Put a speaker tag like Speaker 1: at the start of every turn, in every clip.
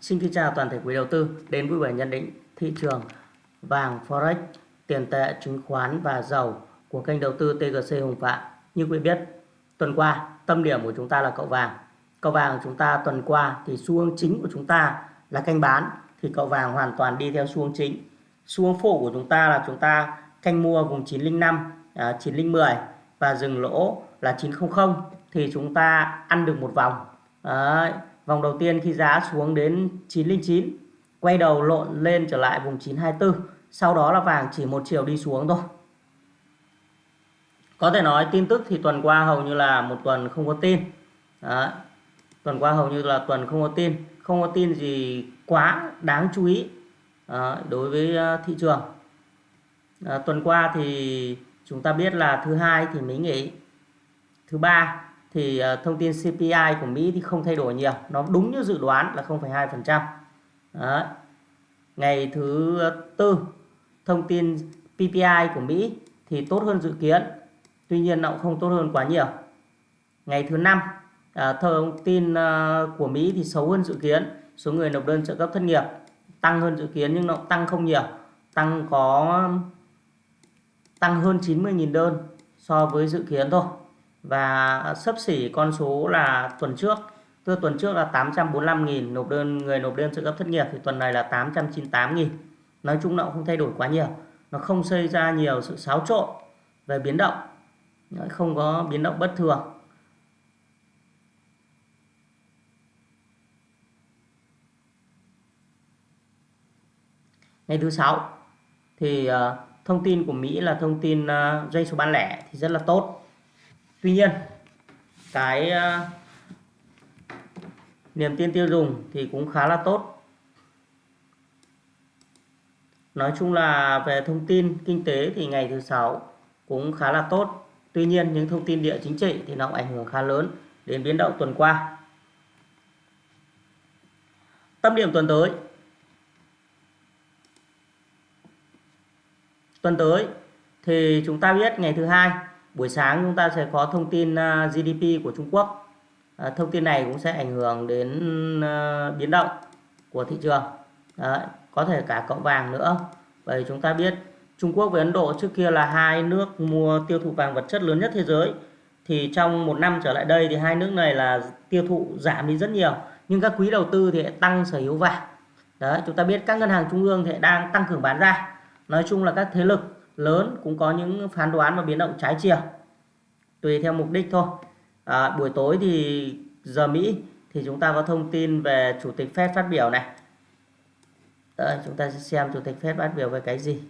Speaker 1: Xin kính chào toàn thể quý đầu tư đến vui vẻ nhận định thị trường vàng Forex, tiền tệ, chứng khoán và dầu của kênh đầu tư TGC Hùng Phạm. Như quý biết, tuần qua tâm điểm của chúng ta là cậu vàng. Cậu vàng của chúng ta tuần qua thì xu hướng chính của chúng ta là canh bán thì cậu vàng hoàn toàn đi theo xu hướng chính. Xu hướng phụ của chúng ta là chúng ta canh mua vùng 905, à, 9010 và dừng lỗ là 900 thì chúng ta ăn được một vòng. Đấy Vòng đầu tiên khi giá xuống đến 909 quay đầu lộn lên trở lại vùng 924 sau đó là vàng chỉ một chiều đi xuống thôi có thể nói tin tức thì tuần qua hầu như là một tuần không có tin Đó. tuần qua hầu như là tuần không có tin, không có tin gì quá đáng chú ý, Đó. đối với ờ, thị trường Đó. tuần qua thì chúng ta biết là thứ hai thì mới nghỉ, thứ ba thì à, thông tin CPI của Mỹ thì không thay đổi nhiều. Nó đúng như dự đoán là 0,2% Đấy. ngày thứ tư thông tin PPI của Mỹ thì tốt hơn dự kiến tuy nhiên nó cũng không tốt hơn quá nhiều. Ngày thứ năm à, thông tin à, của Mỹ thì xấu hơn dự kiến số người nộp đơn trợ cấp thất nghiệp tăng hơn dự kiến nhưng nó tăng không nhiều tăng có tăng hơn 90.000 đơn so với dự kiến thôi và sấp xỉ con số là tuần trước. Tức tuần trước là 845.000 nộp đơn người nộp đơn trợ cấp thất nghiệp thì tuần này là 898.000 nói chung nó cũng không thay đổi quá nhiều. Nó không xây ra nhiều sự xáo trộn về biến động. Không có biến động bất thường. Ngày thứ sáu thì uh, thông tin của Mỹ là thông tin uh, doanh số bán lẻ thì rất là tốt tuy nhiên cái uh, niềm tin tiêu dùng thì cũng khá là tốt. Nói chung là về thông tin kinh tế thì ngày thứ sáu cũng khá là tốt. Tuy nhiên những thông tin địa chính trị thì nó cũng ảnh hưởng khá lớn đến biến động tuần qua. Tâm điểm tuần tới. Tuần tới thì chúng ta biết ngày thứ hai buổi sáng chúng ta sẽ có thông tin à, GDP của Trung Quốc. À, thông tin này cũng sẽ ảnh hưởng đến à, biến động của thị trường. Đấy, có thể cả cậu vàng nữa. Bởi chúng ta biết Trung Quốc với Ấn Độ trước kia là hai nước mua tiêu thụ vàng vật chất lớn nhất thế giới. Thì trong một năm trở lại đây thì hai nước này là tiêu thụ giảm đi rất nhiều. Nhưng các quý đầu tư thì tăng sở hữu vàng. Đấy chúng ta biết các ngân hàng trung ương thì đang tăng cường bán ra. Nói chung là các thế lực lớn cũng có những phán đoán và biến động trái chiều tùy theo mục đích thôi. À, buổi tối thì giờ Mỹ thì chúng ta có thông tin về chủ tịch Fed phát biểu này. Đây, chúng ta sẽ xem chủ tịch Fed phát biểu về cái gì.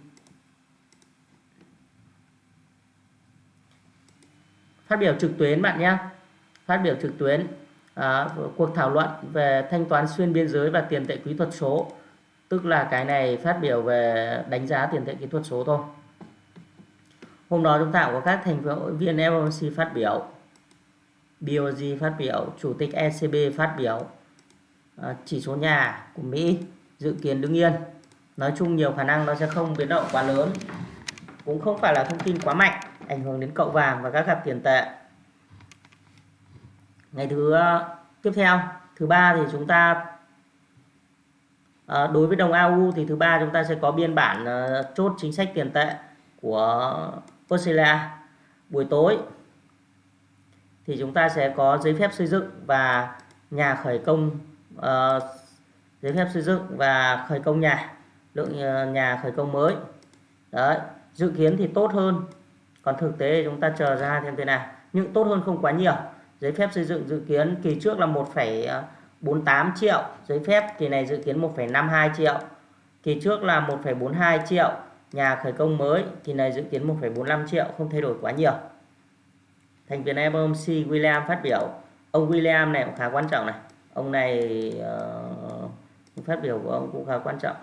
Speaker 1: Phát biểu trực tuyến bạn nhé. Phát biểu trực tuyến à, cuộc thảo luận về thanh toán xuyên biên giới và tiền tệ kỹ thuật số tức là cái này phát biểu về đánh giá tiền tệ kỹ thuật số thôi. Hôm đó chúng ta có các thành viên FOMC phát biểu, BOG phát biểu, Chủ tịch ECB phát biểu, à, chỉ số nhà của Mỹ dự kiến đứng yên. Nói chung nhiều khả năng nó sẽ không biến động quá lớn. Cũng không phải là thông tin quá mạnh, ảnh hưởng đến cậu vàng và các cặp tiền tệ. Ngày thứ ờ, tiếp theo, thứ ba thì chúng ta ờ, đối với đồng AU thì thứ ba chúng ta sẽ có biên bản ờ, chốt chính sách tiền tệ của Australia buổi tối thì chúng ta sẽ có giấy phép xây dựng và nhà khởi công uh, giấy phép xây dựng và khởi công nhà lượng ờ, nhà khởi công mới. Đấy dự kiến thì tốt hơn. Còn thực tế chúng ta chờ ra thêm thế nào. Nhưng tốt hơn không quá nhiều. Giấy phép xây dựng dự kiến kỳ trước là 1,48 ờ, triệu. Giấy phép kỳ này dự kiến 1,52 triệu. Kỳ trước là 1,42 triệu nhà khởi công mới thì này dự kiến 1,45 triệu không thay đổi quá nhiều. Thành viên FOMC William phát biểu. Ông William này cũng khá quan trọng này. Ông này uh, phát biểu của ông cũng khá quan trọng.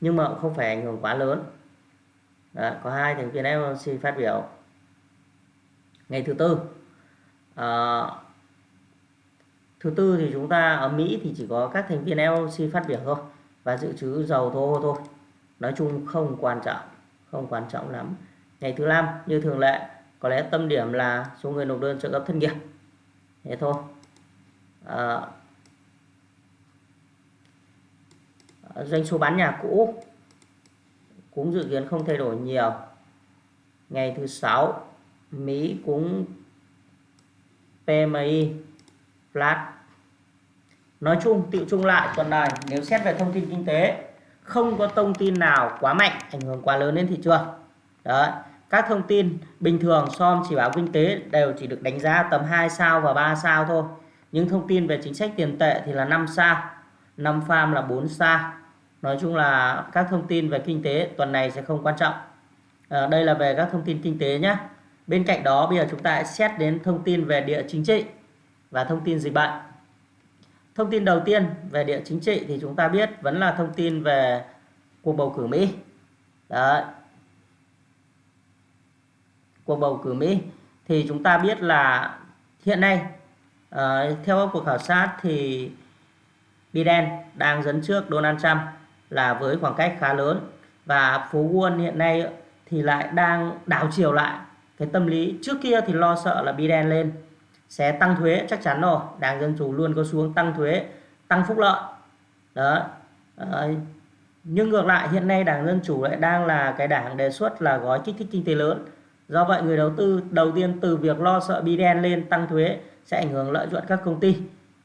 Speaker 1: Nhưng mà cũng không phải ảnh hưởng quá lớn. Đó, có hai thành viên FOMC phát biểu. Ngày thứ tư uh, thứ tư thì chúng ta ở Mỹ thì chỉ có các thành viên FOMC phát biểu thôi. Và dự trữ dầu thô thôi nói chung không quan trọng không quan trọng lắm. Ngày thứ năm như thường lệ có lẽ tâm điểm là số người nộp đơn trợ cấp thất nghiệp. Thế thôi. À, doanh số bán nhà cũ cũng dự kiến không thay đổi nhiều. Ngày thứ sáu Mỹ cũng PMI flat. Nói chung tự chung lại tuần này nếu xét về thông tin kinh tế không có thông tin nào quá mạnh ảnh hưởng quá lớn đến thị trường. Đó các thông tin bình thường som chỉ báo kinh tế đều chỉ được đánh giá tầm 2 sao và 3 sao thôi. Những thông tin về chính sách tiền tệ thì là 5 sao 5 farm là 4 sao. Nói chung là các thông tin về kinh tế tuần này sẽ không quan trọng. À, đây là về các thông tin kinh tế nhé bên cạnh đó bây giờ chúng ta sẽ xét đến thông tin về địa chính trị và thông tin dịch bệnh thông tin đầu tiên về địa chính trị thì chúng ta biết vẫn là thông tin về cuộc bầu cử Mỹ. Đấy. Cuộc bầu cử Mỹ thì chúng ta biết là hiện nay uh, theo các cuộc khảo sát thì Biden đang dẫn trước Donald Trump là với khoảng cách khá lớn và phố Wall hiện nay thì lại đang đảo chiều lại cái tâm lý trước kia thì lo sợ là Biden lên sẽ tăng thuế chắc chắn rồi. Đảng dân chủ luôn có xuống tăng thuế tăng phúc lợi. Đó à, nhưng ngược lại hiện nay đảng dân chủ lại đang là cái đảng đề xuất là gói kích thích kinh tế lớn. Do vậy người đầu tư đầu tiên từ việc lo sợ Biden lên tăng thuế sẽ ảnh hưởng lợi nhuận các công ty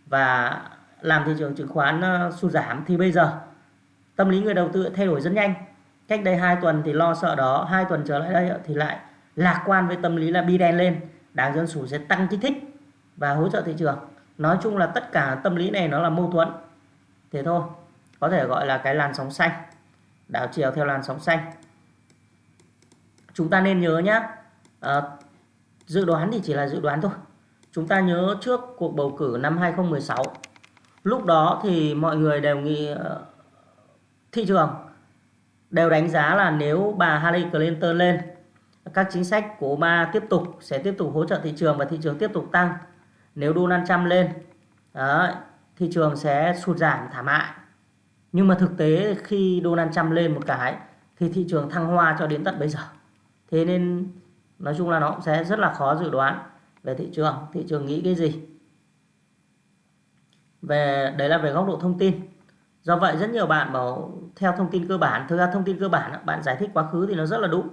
Speaker 1: và làm thị trường chứng khoán uh, sụt giảm. Thì bây giờ tâm lý người đầu tư thay đổi rất nhanh. Cách đây hai tuần thì lo sợ đó hai tuần trở lại đây thì lại lạc quan với tâm lý là Biden lên. Đảng dân chủ sẽ tăng kích thích và hỗ trợ thị trường. Nói chung là tất cả tâm lý này nó là mâu thuẫn. Thế thôi có thể gọi là cái làn sóng xanh. Đảo chiều theo làn sóng xanh. Chúng ta nên nhớ nhé à, ờ, dự đoán thì chỉ là dự đoán thôi. Chúng ta nhớ trước cuộc bầu cử năm 2016 lúc đó thì mọi người đều nghĩ ờ, thị trường đều đánh giá là nếu bà Hillary Clinton lên các chính sách của Obama tiếp tục sẽ tiếp tục hỗ trợ thị trường và thị trường tiếp tục tăng nếu đô 500 lên đó, thị trường sẽ sụt giảm thảm hại. Nhưng mà thực tế khi đô 500 lên một cái thì thị trường thăng hoa cho đến tận bây giờ. Thế nên nói chung là nó cũng sẽ rất là khó dự đoán về thị trường. Thị trường nghĩ cái gì? Về đấy là về góc độ thông tin. Do vậy rất nhiều bạn bảo theo thông tin cơ bản. Thực ra thông tin cơ bản bạn giải thích quá khứ thì nó rất là đúng.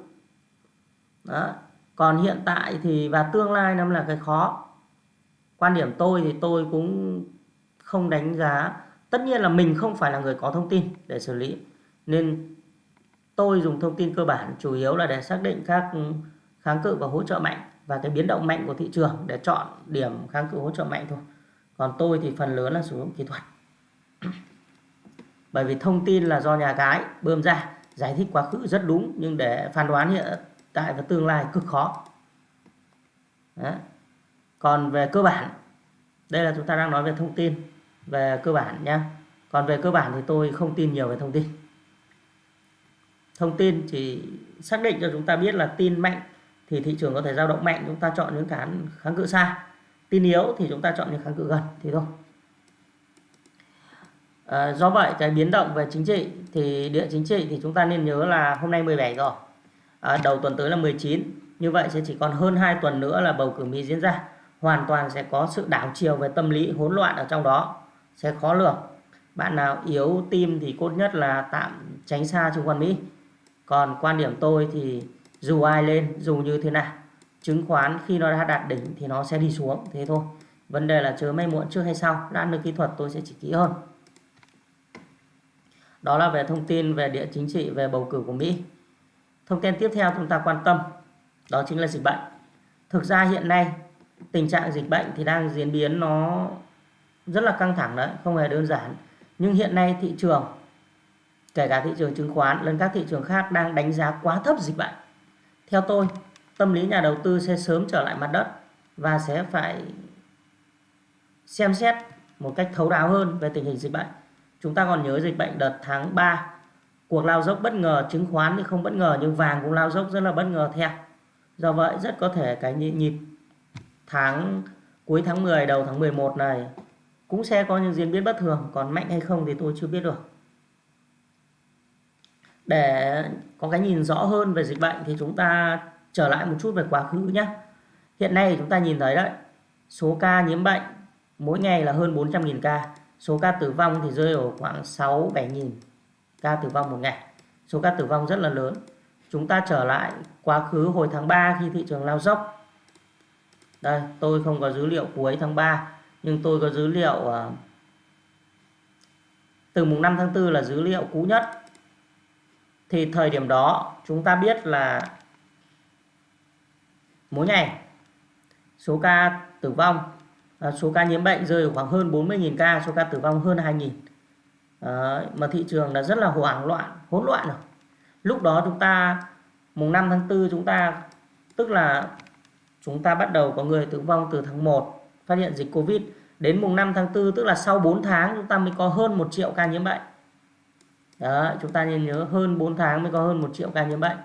Speaker 1: Đó. còn hiện tại thì và tương lai nó là cái khó quan điểm tôi thì tôi cũng không đánh giá. Tất nhiên là mình không phải là người có thông tin để xử lý. Nên tôi dùng thông tin cơ bản, chủ yếu là để xác định các kháng cự và hỗ trợ mạnh và cái biến động mạnh của thị trường để chọn điểm kháng cự hỗ trợ mạnh thôi. Còn tôi thì phần lớn là sử dụng kỹ thuật. Bởi vì thông tin là do nhà cái bơm ra, giải thích quá khứ rất đúng nhưng để phán đoán hiện tại và tương lai cực khó. Đấy còn về cơ bản đây là chúng ta đang nói về thông tin về cơ bản nhé còn về cơ bản thì tôi không tin nhiều về thông tin. Thông tin chỉ xác định cho chúng ta biết là tin mạnh thì thị trường có thể dao động mạnh chúng ta chọn những cán kháng cự xa. Tin yếu thì chúng ta chọn những kháng cự gần thì thôi. À, do vậy cái biến động về chính trị thì địa chính trị thì chúng ta nên nhớ là hôm nay 17 rồi. À, đầu tuần tới là 19 như vậy sẽ chỉ còn hơn 2 tuần nữa là bầu cử Mỹ diễn ra hoàn toàn sẽ có sự đảo chiều về tâm lý hỗn loạn ở trong đó, sẽ khó lường. Bạn nào yếu tim thì cốt nhất là tạm tránh xa chứng khoán Mỹ. Còn quan điểm tôi thì dù ai lên, dù như thế nào, chứng khoán khi nó đã đạt đỉnh thì nó sẽ đi xuống, thế thôi. Vấn đề là chớ may muộn trước hay sau, đã được kỹ thuật tôi sẽ chỉ kỹ hơn. Đó là về thông tin về địa chính trị, về bầu cử của Mỹ. Thông tin tiếp theo chúng ta quan tâm, đó chính là dịch bệnh. Thực ra hiện nay tình trạng dịch bệnh thì đang diễn biến nó rất là căng thẳng đấy, không hề đơn giản. Nhưng hiện nay thị trường, kể cả thị trường chứng khoán lẫn các thị trường khác đang đánh giá quá thấp dịch bệnh. Theo tôi, tâm lý nhà đầu tư sẽ sớm trở lại mặt đất và sẽ phải xem xét một cách thấu đáo hơn về tình hình dịch bệnh. Chúng ta còn nhớ dịch bệnh đợt tháng 3 cuộc lao dốc bất ngờ chứng khoán thì không bất ngờ, nhưng vàng cũng lao dốc rất là bất ngờ theo. Do vậy, rất có thể cái nhịp tháng, cuối tháng 10 đầu tháng 11 này, cũng sẽ có những diễn biến bất thường, còn mạnh hay không thì tôi chưa biết được. Để có cái nhìn rõ hơn về dịch bệnh thì chúng ta trở lại một chút về quá khứ nhé hiện nay chúng ta nhìn thấy đấy, số ca nhiễm bệnh mỗi ngày là hơn 400.000 ca, số ca tử vong thì rơi ở khoảng 6 7 nghìn ca tử vong một ngày. Số ca tử vong rất là lớn. Chúng ta trở lại quá khứ hồi tháng 3 khi thị trường lao dốc đây tôi không có dữ liệu cuối tháng 3 nhưng tôi có dữ liệu uh, từ mùng 5 tháng 4 là dữ liệu cũ nhất. Thì thời điểm đó chúng ta biết là mỗi ngày số ca tử vong à, số ca nhiễm bệnh rơi khoảng hơn 40.000 ca số ca tử vong hơn 2.000 à, mà thị trường là rất là hoảng loạn hỗn loạn rồi. Lúc đó chúng ta mùng 5 tháng 4 chúng ta tức là chúng ta bắt đầu có người tử vong từ tháng 1 phát hiện dịch Covid. Đến mùng 5 tháng 4 tức là sau 4 tháng, chúng ta mới có hơn 1 triệu ca nhiễm bệnh. Đó chúng ta nên nhớ hơn 4 tháng mới có hơn 1 triệu ca nhiễm bệnh.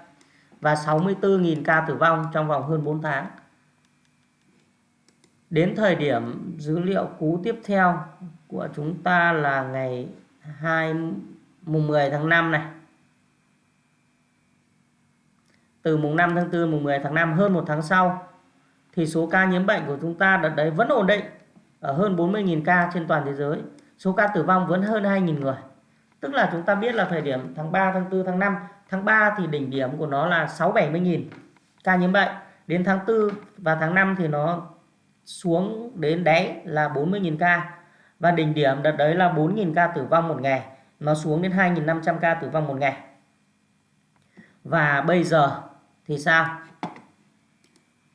Speaker 1: Và 64.000 ca tử vong trong vòng hơn 4 tháng. Đến thời điểm dữ liệu cú tiếp theo của chúng ta là ngày 2 mùng 10 tháng 5 này. Từ mùng 5 tháng 4 mùng 10 tháng 5 hơn một tháng sau thì số ca nhiễm bệnh của chúng ta đợt đấy vẫn ổn định ở hơn 40.000 ca trên toàn thế giới. Số ca tử vong vẫn hơn 2.000 người. Tức là chúng ta biết là thời điểm tháng 3 tháng 4 tháng 5 tháng 3 thì đỉnh điểm của nó là 6 70.000 ca nhiễm bệnh. Đến tháng 4 và tháng 5 thì nó xuống đến đáy là 40.000 ca. Và đỉnh điểm đợt đấy là 4.000 ca tử vong một ngày. Nó xuống đến 2.500 ca tử vong một ngày. Và bây giờ thì sao?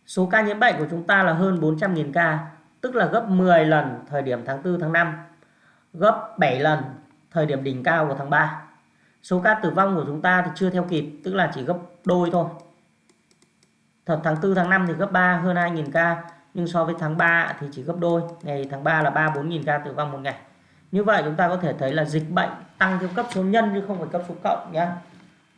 Speaker 1: Số ca nhiễm bệnh của chúng ta là hơn 400.000 ca, tức là gấp 10 lần thời điểm tháng 4 tháng 5 gấp 7 lần thời điểm đỉnh cao của tháng 3 số ca tử vong của chúng ta thì chưa theo kịp, tức là chỉ gấp đôi thôi. Thật, tháng 4 tháng 5 thì gấp 3 hơn 2.000 ca, nhưng so với tháng 3 thì chỉ gấp đôi. Ngày tháng 3 là 3 4.000 ca tử vong một ngày. Như vậy chúng ta có thể thấy là dịch bệnh tăng theo cấp số nhân chứ không phải cấp số cộng nhé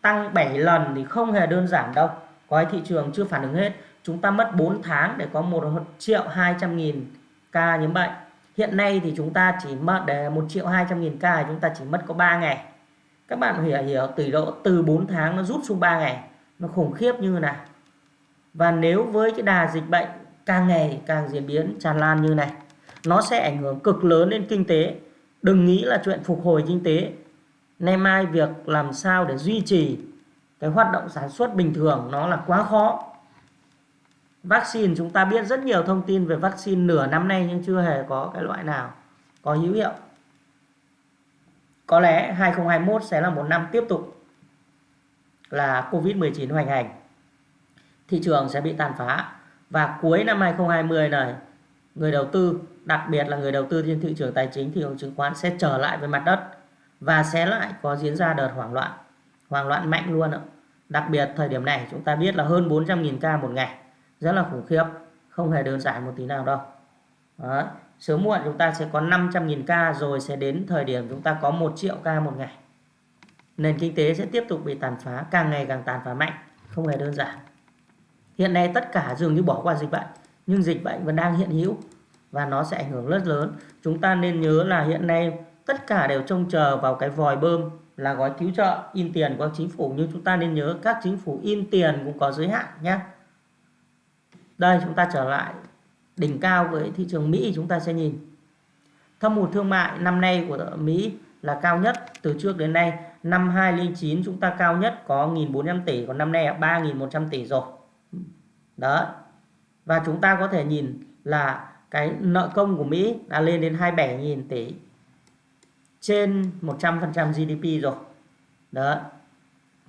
Speaker 1: tăng 7 lần thì không hề đơn giản đâu. Có thị trường chưa phản ứng hết chúng ta mất 4 tháng để có 1 triệu 200 nghìn ca nhiễm bệnh. Hiện nay thì chúng ta chỉ mất, để 1 triệu 200 nghìn ca chúng ta chỉ mất có 3 ngày. Các bạn hiểu hiểu tỷ độ từ 4 tháng nó rút xuống 3 ngày. Nó khủng khiếp như thế và nếu với cái đà dịch bệnh càng ngày càng diễn biến tràn lan như này, nó sẽ ảnh hưởng cực lớn đến kinh tế. Đừng nghĩ là chuyện phục hồi kinh tế. Nay mai việc làm sao để duy trì cái hoạt động sản xuất bình thường nó là quá khó vaccine, chúng ta biết rất nhiều thông tin về vaccine nửa năm nay nhưng chưa hề có cái loại nào có hữu hiệu. Có lẽ 2021 sẽ là một năm tiếp tục là Covid-19 hoành hành. Thị trường sẽ bị tàn phá. Và cuối năm 2020 này, người đầu tư, đặc biệt là người đầu tư trên thị trường tài chính thị trường chứng khoán sẽ trở lại với mặt đất và sẽ lại có diễn ra đợt hoảng loạn. Hoảng loạn mạnh luôn ạ. Đặc biệt thời điểm này, chúng ta biết là hơn 400.000 ca một ngày rất là khủng khiếp, không hề đơn giản một tí nào đâu. Đó. sớm muộn chúng ta sẽ có 500.000 ca, rồi sẽ đến thời điểm chúng ta có 1 triệu ca một ngày. Nền kinh tế sẽ tiếp tục bị tàn phá, càng ngày càng tàn phá mạnh, không hề đơn giản. Hiện nay tất cả dường như bỏ qua dịch bệnh, nhưng dịch bệnh vẫn đang hiện hữu và nó sẽ ảnh hưởng rất lớn. Chúng ta nên nhớ là hiện nay tất cả đều trông chờ vào cái vòi bơm là gói cứu trợ in tiền của chính phủ, nhưng chúng ta nên nhớ các chính phủ in tiền cũng có giới hạn nhé đây, chúng ta trở lại đỉnh cao với thị trường Mỹ, chúng ta sẽ nhìn. Thâm hụt thương mại năm nay của Mỹ là cao nhất từ trước đến nay. Năm 2009 chúng ta cao nhất có 1.400 tỷ, còn năm nay là 3.100 tỷ rồi. Đó và chúng ta có thể nhìn là cái nợ công của Mỹ đã lên đến 27.000 tỷ trên 100% GDP rồi. Đó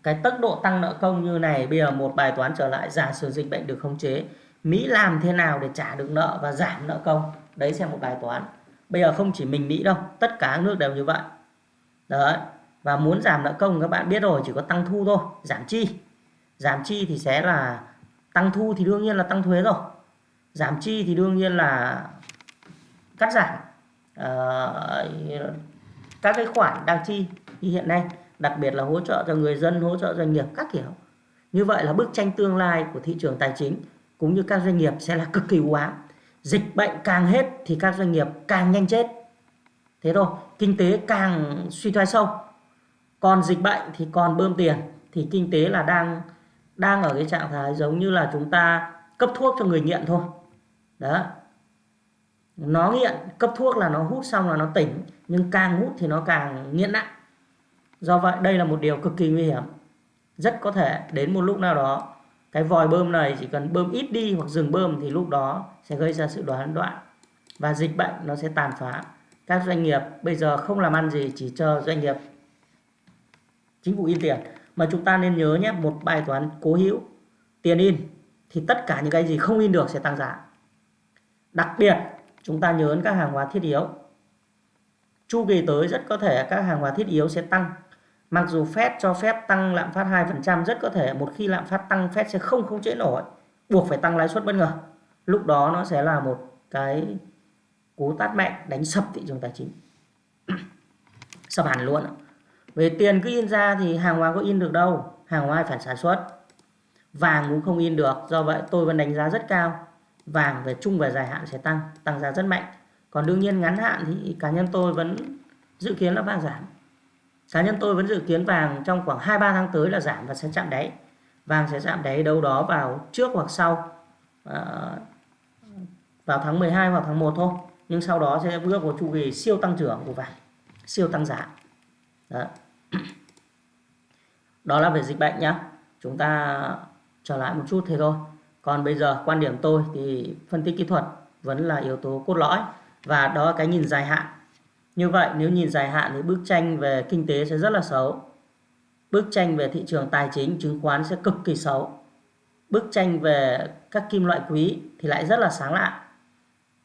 Speaker 1: cái tốc độ tăng nợ công như này, bây giờ một bài toán trở lại, giả sử dịch bệnh được khống chế Mỹ làm thế nào để trả được nợ và giảm nợ công? Đấy sẽ một bài toán. Bây giờ không chỉ mình Mỹ đâu tất cả các nước đều như vậy. Đấy và muốn giảm nợ công các bạn biết rồi chỉ có tăng thu thôi giảm chi? Giảm chi thì sẽ là tăng thu thì đương nhiên là tăng thuế rồi. Giảm chi thì đương nhiên là cắt giảm. Uh, các cái khoản đang chi như hiện nay đặc biệt là hỗ trợ cho người dân hỗ trợ doanh nghiệp các kiểu. Như vậy là bức tranh tương lai của thị trường tài chính cũng như các doanh nghiệp sẽ là cực kỳ u ám. Dịch bệnh càng hết thì các doanh nghiệp càng nhanh chết. Thế thôi, kinh tế càng suy thoái sâu. Còn dịch bệnh thì còn bơm tiền, thì kinh tế là đang đang ở cái trạng thái giống như là chúng ta cấp thuốc cho người nghiện thôi. Đó. Nó nghiện, cấp thuốc là nó hút xong là nó tỉnh, nhưng càng hút thì nó càng nghiện nặng. Do vậy, đây là một điều cực kỳ nguy hiểm. Rất có thể đến một lúc nào đó cái vòi bơm này chỉ cần bơm ít đi hoặc dừng bơm thì lúc đó sẽ gây ra sự đoán đoạn và dịch bệnh nó sẽ tàn phá. Các doanh nghiệp bây giờ không làm ăn gì, chỉ chờ doanh nghiệp, chính phủ in tiền. Mà chúng ta nên nhớ nhé, một bài toán cố hữu, tiền in thì tất cả những cái gì không in được sẽ tăng giá. Đặc biệt, chúng ta nhớ đến các hàng hóa thiết yếu. Chu kỳ tới rất có thể các hàng hóa thiết yếu sẽ tăng mặc dù Fed cho phép tăng lạm phát 2% rất có thể một khi lạm phát tăng, Fed sẽ không không chế nổi. Buộc phải tăng lãi suất bất ngờ. Lúc đó nó sẽ là một cái cú tát mạnh đánh sập thị trường tài chính. Sập hẳn luôn về tiền cứ in ra thì hàng hóa có in được đâu, hàng hóa phải sản xuất. Vàng cũng không in được, do vậy tôi vẫn đánh giá rất cao. Vàng về chung và dài hạn sẽ tăng tăng giá rất mạnh. Còn đương nhiên ngắn hạn thì cá nhân tôi vẫn dự kiến là vàng giảm cá nhân tôi vẫn dự kiến vàng trong khoảng 2-3 tháng tới là giảm và sẽ chạm đáy. Vàng sẽ chạm đáy đâu đó vào trước hoặc sau à, vào tháng 12 hoặc tháng 1 thôi. Nhưng sau đó sẽ bước vào chu kỳ siêu tăng trưởng của vàng siêu tăng giá. Đó, đó là về dịch bệnh nhá. Chúng ta trở lại một chút thế thôi. Còn bây giờ quan điểm tôi thì phân tích kỹ thuật vẫn là yếu tố cốt lõi. Và đó là cái nhìn dài hạn như vậy nếu nhìn dài hạn thì bức tranh về kinh tế sẽ rất là xấu. Bức tranh về thị trường tài chính chứng khoán sẽ cực kỳ xấu. Bức tranh về các kim loại quý thì lại rất là sáng lạ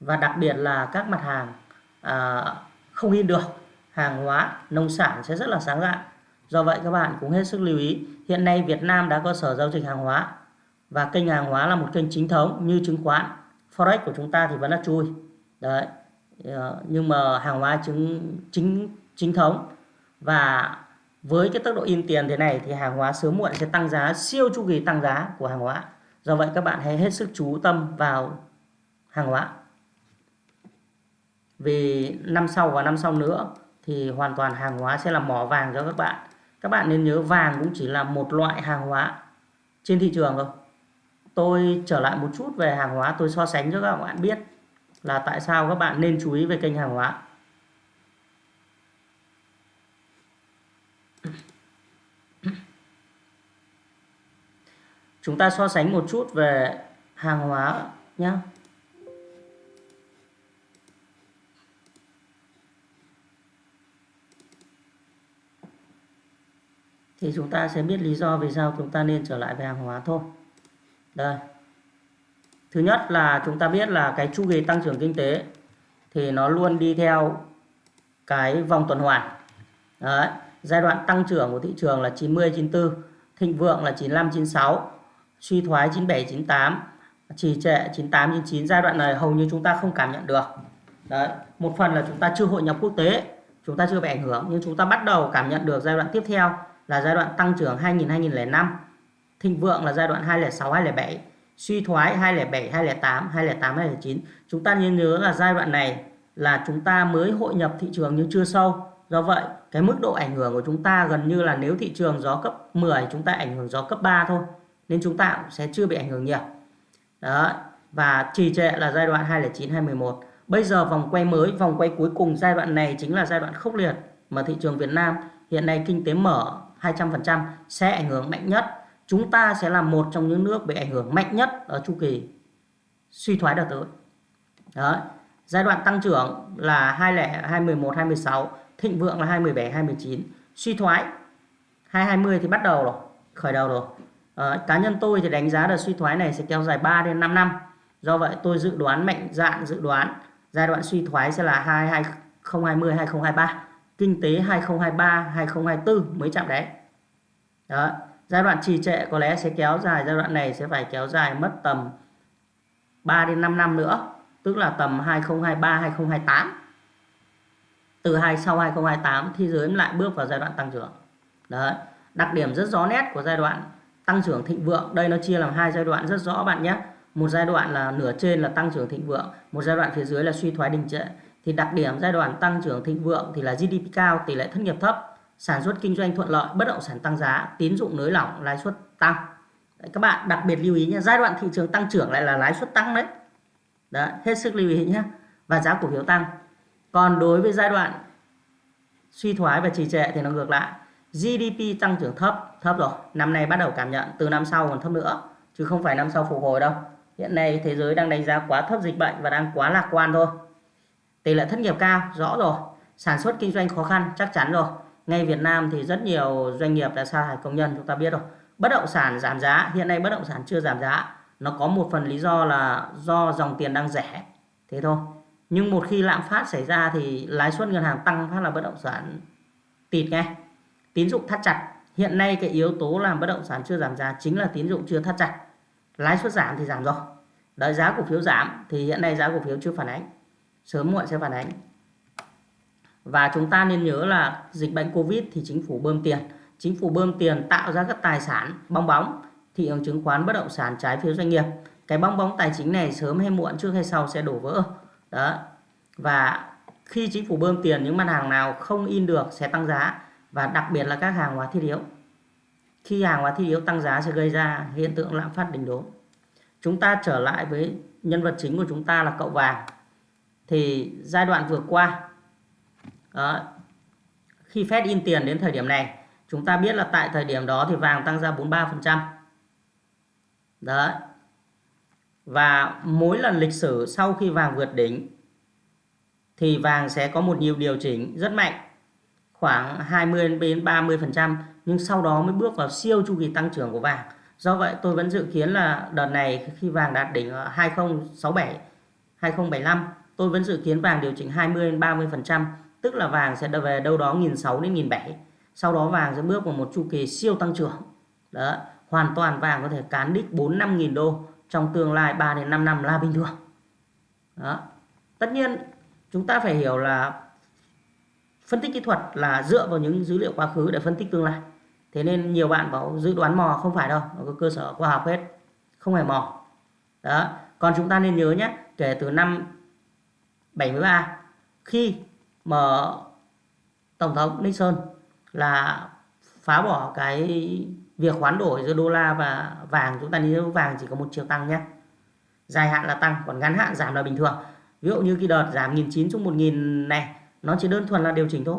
Speaker 1: và đặc biệt là các mặt hàng à, không in được hàng hóa nông sản sẽ rất là sáng lạ do vậy các bạn cũng hết sức lưu ý hiện nay Việt Nam đã có sở giao dịch hàng hóa. Và kênh hàng hóa là một kênh chính thống như chứng khoán forex của chúng ta thì vẫn là chui. Đấy. Dạ, nhưng mà hàng hóa chứng, chính chính thống. Và với cái tốc độ in tiền thế này thì hàng hóa sớm muộn sẽ tăng giá, siêu chu kỳ tăng giá của hàng hóa. Do vậy các bạn hãy hết sức chú tâm vào hàng hóa. Vì năm sau và năm sau nữa thì hoàn toàn hàng hóa sẽ là mỏ vàng cho các bạn. Các bạn nên nhớ vàng cũng chỉ là một loại hàng hóa trên thị trường thôi. Tôi trở lại một chút về hàng hóa, tôi so sánh cho các bạn biết là tại sao các bạn nên chú ý về kênh hàng hóa chúng ta so sánh một chút về hàng hóa nhé thì chúng ta sẽ biết lý do vì sao chúng ta nên trở lại về hàng hóa thôi. Đây thứ nhất là chúng ta biết là cái chu kỳ tăng trưởng kinh tế thì nó luôn đi theo cái vòng tuần hoàn Đấy. giai đoạn tăng trưởng của thị trường là 90 94 thịnh vượng là 95 96 suy thoái 97 98 trì trệ 98 99 giai đoạn này hầu như chúng ta không cảm nhận được Đấy. một phần là chúng ta chưa hội nhập quốc tế, chúng ta chưa bị ảnh hưởng, nhưng chúng ta bắt đầu cảm nhận được giai đoạn tiếp theo là giai đoạn tăng trưởng 2000 2005 thịnh vượng là giai đoạn 2006 2007 suy thoái 2007 2008 2008 2009 chúng ta nên nhớ là giai đoạn này là chúng ta mới hội nhập thị trường nhưng chưa sâu. Do vậy, cái mức độ ảnh hưởng của chúng ta gần như là nếu thị trường gió cấp 10 chúng ta ảnh hưởng gió cấp 3 thôi, nên chúng ta cũng sẽ chưa bị ảnh hưởng nhiều. Đó, và trì trệ là giai đoạn 2009 2011 bây giờ vòng quay mới, vòng quay cuối cùng giai đoạn này chính là giai đoạn khốc liệt mà thị trường Việt Nam hiện nay kinh tế mở 200% sẽ ảnh hưởng mạnh nhất chúng ta sẽ là một trong những nước bị ảnh hưởng mạnh nhất ở chu kỳ suy thoái đợt tới. Đấy. Giai đoạn tăng trưởng là 2011 2016, thịnh vượng là 2017 2019, suy thoái 2020 thì bắt đầu rồi, khởi đầu rồi. À, cá nhân tôi thì đánh giá là suy thoái này sẽ kéo dài 3 đến 5 năm. Do vậy tôi dự đoán mạnh dạn dự đoán giai đoạn suy thoái sẽ là 2020 2023, kinh tế 2023 2024 mới chạm đấy. Đó giai đoạn trì trệ có lẽ sẽ kéo dài, giai đoạn này sẽ phải kéo dài mất tầm 3 đến 5 năm nữa, tức là tầm 2023 2028 từ hai, sau 2028 thế giới lại bước vào giai đoạn tăng trưởng. Đấy, đặc điểm rất rõ nét của giai đoạn tăng trưởng thịnh vượng. Đây nó chia làm hai giai đoạn rất rõ bạn nhé. Một giai đoạn là nửa trên là tăng trưởng thịnh vượng, một giai đoạn phía dưới là suy thoái đình trệ. Thì đặc điểm giai đoạn tăng trưởng thịnh vượng thì là GDP cao, tỷ lệ thất nghiệp thấp sản xuất kinh doanh thuận lợi, bất động sản tăng giá, tín dụng nới lỏng, lãi suất tăng. Đấy, các bạn đặc biệt lưu ý nhé, giai đoạn thị trường tăng trưởng lại là lãi suất tăng đấy. Đấy, hết sức lưu ý nhé. Và giá cổ phiếu tăng. Còn đối với giai đoạn suy thoái và trì trệ thì nó ngược lại. GDP tăng trưởng thấp thấp rồi năm nay bắt đầu cảm nhận từ năm sau còn thấp nữa chứ không phải năm sau phục hồi đâu hiện nay thế giới đang đánh giá quá thấp dịch bệnh và đang quá lạc quan thôi tỷ lệ thất nghiệp cao rõ rồi sản xuất kinh doanh khó khăn chắc chắn rồi ngay Việt Nam thì rất nhiều doanh nghiệp đã sa thải công nhân, chúng ta biết rồi. Bất động sản giảm giá, hiện nay bất động sản chưa giảm giá. Nó có một phần lý do là do dòng tiền đang rẻ, thế thôi. Nhưng một khi lạm phát xảy ra thì lãi suất ngân hàng tăng phát là bất động sản tịt ngay tín dụng thắt chặt. Hiện nay cái yếu tố làm bất động sản chưa giảm giá chính là tín dụng chưa thắt chặt. Lãi suất giảm thì giảm rồi. Đợi giá cổ phiếu giảm thì hiện nay giá cổ phiếu chưa phản ánh. Sớm muộn sẽ phản ánh và chúng ta nên nhớ là dịch bệnh Covid thì chính phủ bơm tiền. Chính phủ bơm tiền tạo ra các tài sản bong bóng, thị trường chứng khoán bất động sản trái phiếu doanh nghiệp. Cái bong bóng tài chính này sớm hay muộn, trước hay sau sẽ đổ vỡ. Đó. Và khi chính phủ bơm tiền, những mặt hàng nào không in được sẽ tăng giá, và đặc biệt là các hàng hóa thiết yếu. Khi hàng hóa thiết yếu tăng giá sẽ gây ra hiện tượng lạm phát đỉnh đốn. Chúng ta trở lại với nhân vật chính của chúng ta là cậu vàng. Thì giai đoạn vừa qua đó, khi Fed in tiền đến thời điểm này chúng ta biết là tại thời điểm đó thì vàng tăng ra 43% đấy và mỗi lần lịch sử sau khi vàng vượt đỉnh thì vàng sẽ có một nhiều điều chỉnh rất mạnh khoảng 20 đến 30% nhưng sau đó mới bước vào siêu chu kỳ tăng trưởng của vàng. Do vậy tôi vẫn dự kiến là đợt này khi vàng đạt đỉnh 2067 2075 tôi vẫn dự kiến vàng điều chỉnh 20 đến 30%, tức là vàng sẽ về đâu đó 1.600 đến 1.700. Sau đó vàng sẽ bước vào một chu kỳ siêu tăng trưởng. Đó, hoàn toàn vàng có thể cán đích 4 5 nghìn đô trong tương lai 3 đến 5 năm là bình thường. Đó. Tất nhiên chúng ta phải hiểu là phân tích kỹ thuật là dựa vào những dữ liệu quá khứ để phân tích tương lai. Thế nên nhiều bạn bảo dự đoán mò không phải đâu, nó có cơ sở khoa học hết, không phải mò. Đó. Còn chúng ta nên nhớ nhé, kể từ năm 73 khi mà tổng thống Nixon là phá bỏ cái việc hoán đổi giữa đô la và vàng. Chúng ta nhớ vàng chỉ có một chiều tăng nhé. Dài hạn là tăng, còn ngắn hạn giảm là bình thường. Ví dụ như cái đợt giảm 1.900 xuống 1.000 này, nó chỉ đơn thuần là điều chỉnh thôi.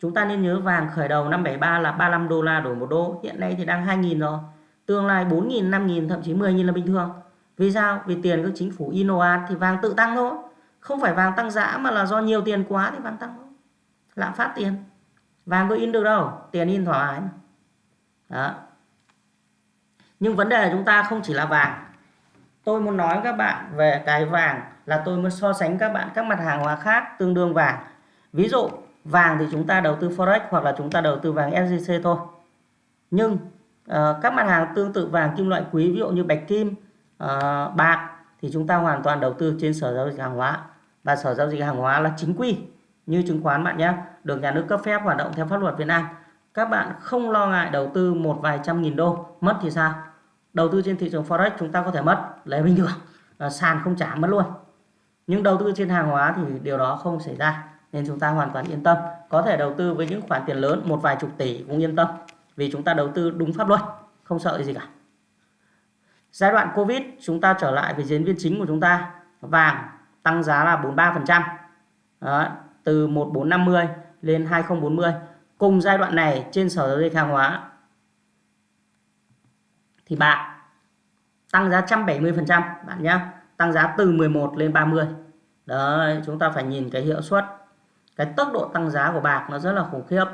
Speaker 1: Chúng ta nên nhớ vàng khởi đầu năm 73 là 35 đô la đổi một đô. Hiện nay thì đang 2.000 rồi. Tương lai 4.000 5.000 thậm chí 10.000 là bình thường. Vì sao? Vì tiền các chính phủ inoat thì vàng tự tăng thôi không phải vàng tăng giá mà là do nhiều tiền quá thì vàng tăng. Lạm phát tiền. Vàng có in được đâu tiền in thoải mái đó. Nhưng vấn đề chúng ta không chỉ là vàng. Tôi muốn nói các bạn về cái vàng là tôi muốn so sánh các bạn các mặt hàng hóa khác tương đương vàng. Ví dụ vàng thì chúng ta đầu tư forex hoặc là chúng ta đầu tư vàng sgc thôi. Nhưng uh, các mặt hàng tương tự vàng kim loại quý ví dụ như bạch kim uh, bạc thì chúng ta hoàn toàn đầu tư trên sở giao dịch hàng hóa và sở giao dịch hàng hóa là chính quy như chứng khoán bạn nhé được nhà nước cấp phép hoạt động theo pháp luật Việt Nam. Các bạn không lo ngại đầu tư một vài trăm nghìn đô mất thì sao? Đầu tư trên thị trường forex chúng ta có thể mất lấy bình thường. À, sàn không trả mất luôn. Nhưng đầu tư trên hàng hóa thì điều đó không xảy ra nên chúng ta hoàn toàn yên tâm. Có thể đầu tư với những khoản tiền lớn một vài chục tỷ cũng yên tâm vì chúng ta đầu tư đúng pháp luật không sợ gì cả. Giai đoạn covid chúng ta trở lại với diễn viên chính của chúng ta vàng tăng giá là 43% Đó, từ 1450 lên 2040 cùng giai đoạn này trên sở giao dịch hàng hóa thì bạc tăng giá 170% bạn nhé tăng giá từ 11 lên 30 đấy chúng ta phải nhìn cái hiệu suất cái tốc độ tăng giá của bạc nó rất là khủng khiếp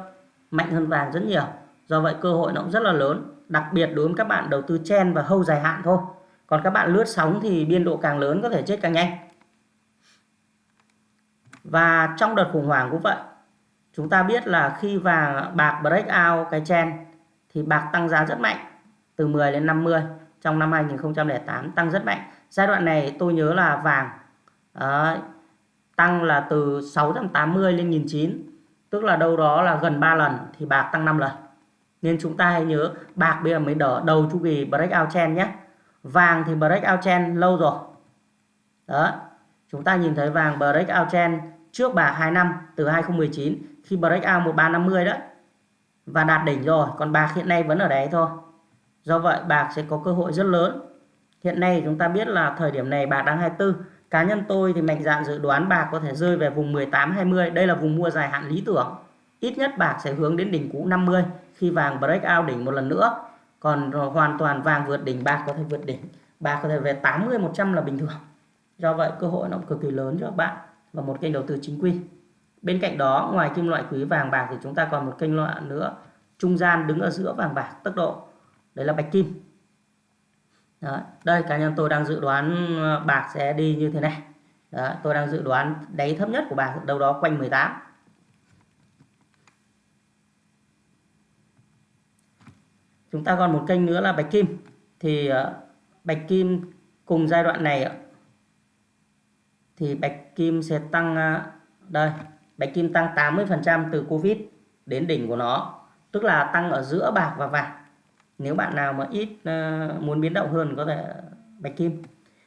Speaker 1: mạnh hơn vàng rất nhiều. Do vậy cơ hội nó cũng rất là lớn đặc biệt đối với các bạn đầu tư chen và hâu dài hạn thôi. Còn các bạn lướt sóng thì biên độ càng lớn có thể chết càng nhanh và trong đợt khủng hoảng cũng vậy chúng ta biết là khi vàng bạc break out cái chen thì bạc tăng giá rất mạnh từ 10 đến 50 trong năm 2008 tăng rất mạnh. Giai đoạn này tôi nhớ là vàng uh, tăng là từ 680 lên 1009 tức là đâu đó là gần 3 lần thì bạc tăng 5 lần. Nên chúng ta hãy nhớ bạc bây giờ mới đỡ đầu chu kỳ breakout trend nhé. Vàng thì breakout trend lâu rồi đó chúng ta nhìn thấy vàng breakout trend trước bạc 2 năm, từ 2019 khi breakout 1350 đó và đạt đỉnh rồi, còn bạc hiện nay vẫn ở đấy thôi. Do vậy bạc sẽ có cơ hội rất lớn. Hiện nay chúng ta biết là thời điểm này bạc đang 24 cá nhân tôi thì mạnh dạn dự đoán bạc có thể rơi về vùng 18 20 đây là vùng mua dài hạn lý tưởng. Ít nhất bạc sẽ hướng đến đỉnh cũ 50 khi vàng break out đỉnh một lần nữa. Còn hoàn toàn vàng vượt đỉnh, bạc có thể vượt đỉnh. Bạc có thể về 80 100 là bình thường. Do vậy cơ hội nó cực kỳ lớn cho các bạn và một kênh đầu tư chính quy bên cạnh đó, ngoài kim loại quý vàng bạc thì chúng ta còn một kênh loại nữa, trung gian đứng ở giữa vàng bạc tốc độ đấy là bạch kim đó. đây, cá nhân tôi đang dự đoán ờ, bạc sẽ đi như thế này đó. tôi đang dự đoán đáy thấp nhất của bạc đâu đó quanh 18 chúng ta còn một kênh nữa là bạch kim thì ờ, bạch kim cùng giai đoạn này thì bạch kim sẽ tăng à, đây, bạch kim tăng 80% từ covid đến đỉnh của nó, tức là tăng ở giữa bạc và vàng. Nếu bạn nào mà ít à, muốn biến động hơn có thể à, bạch kim.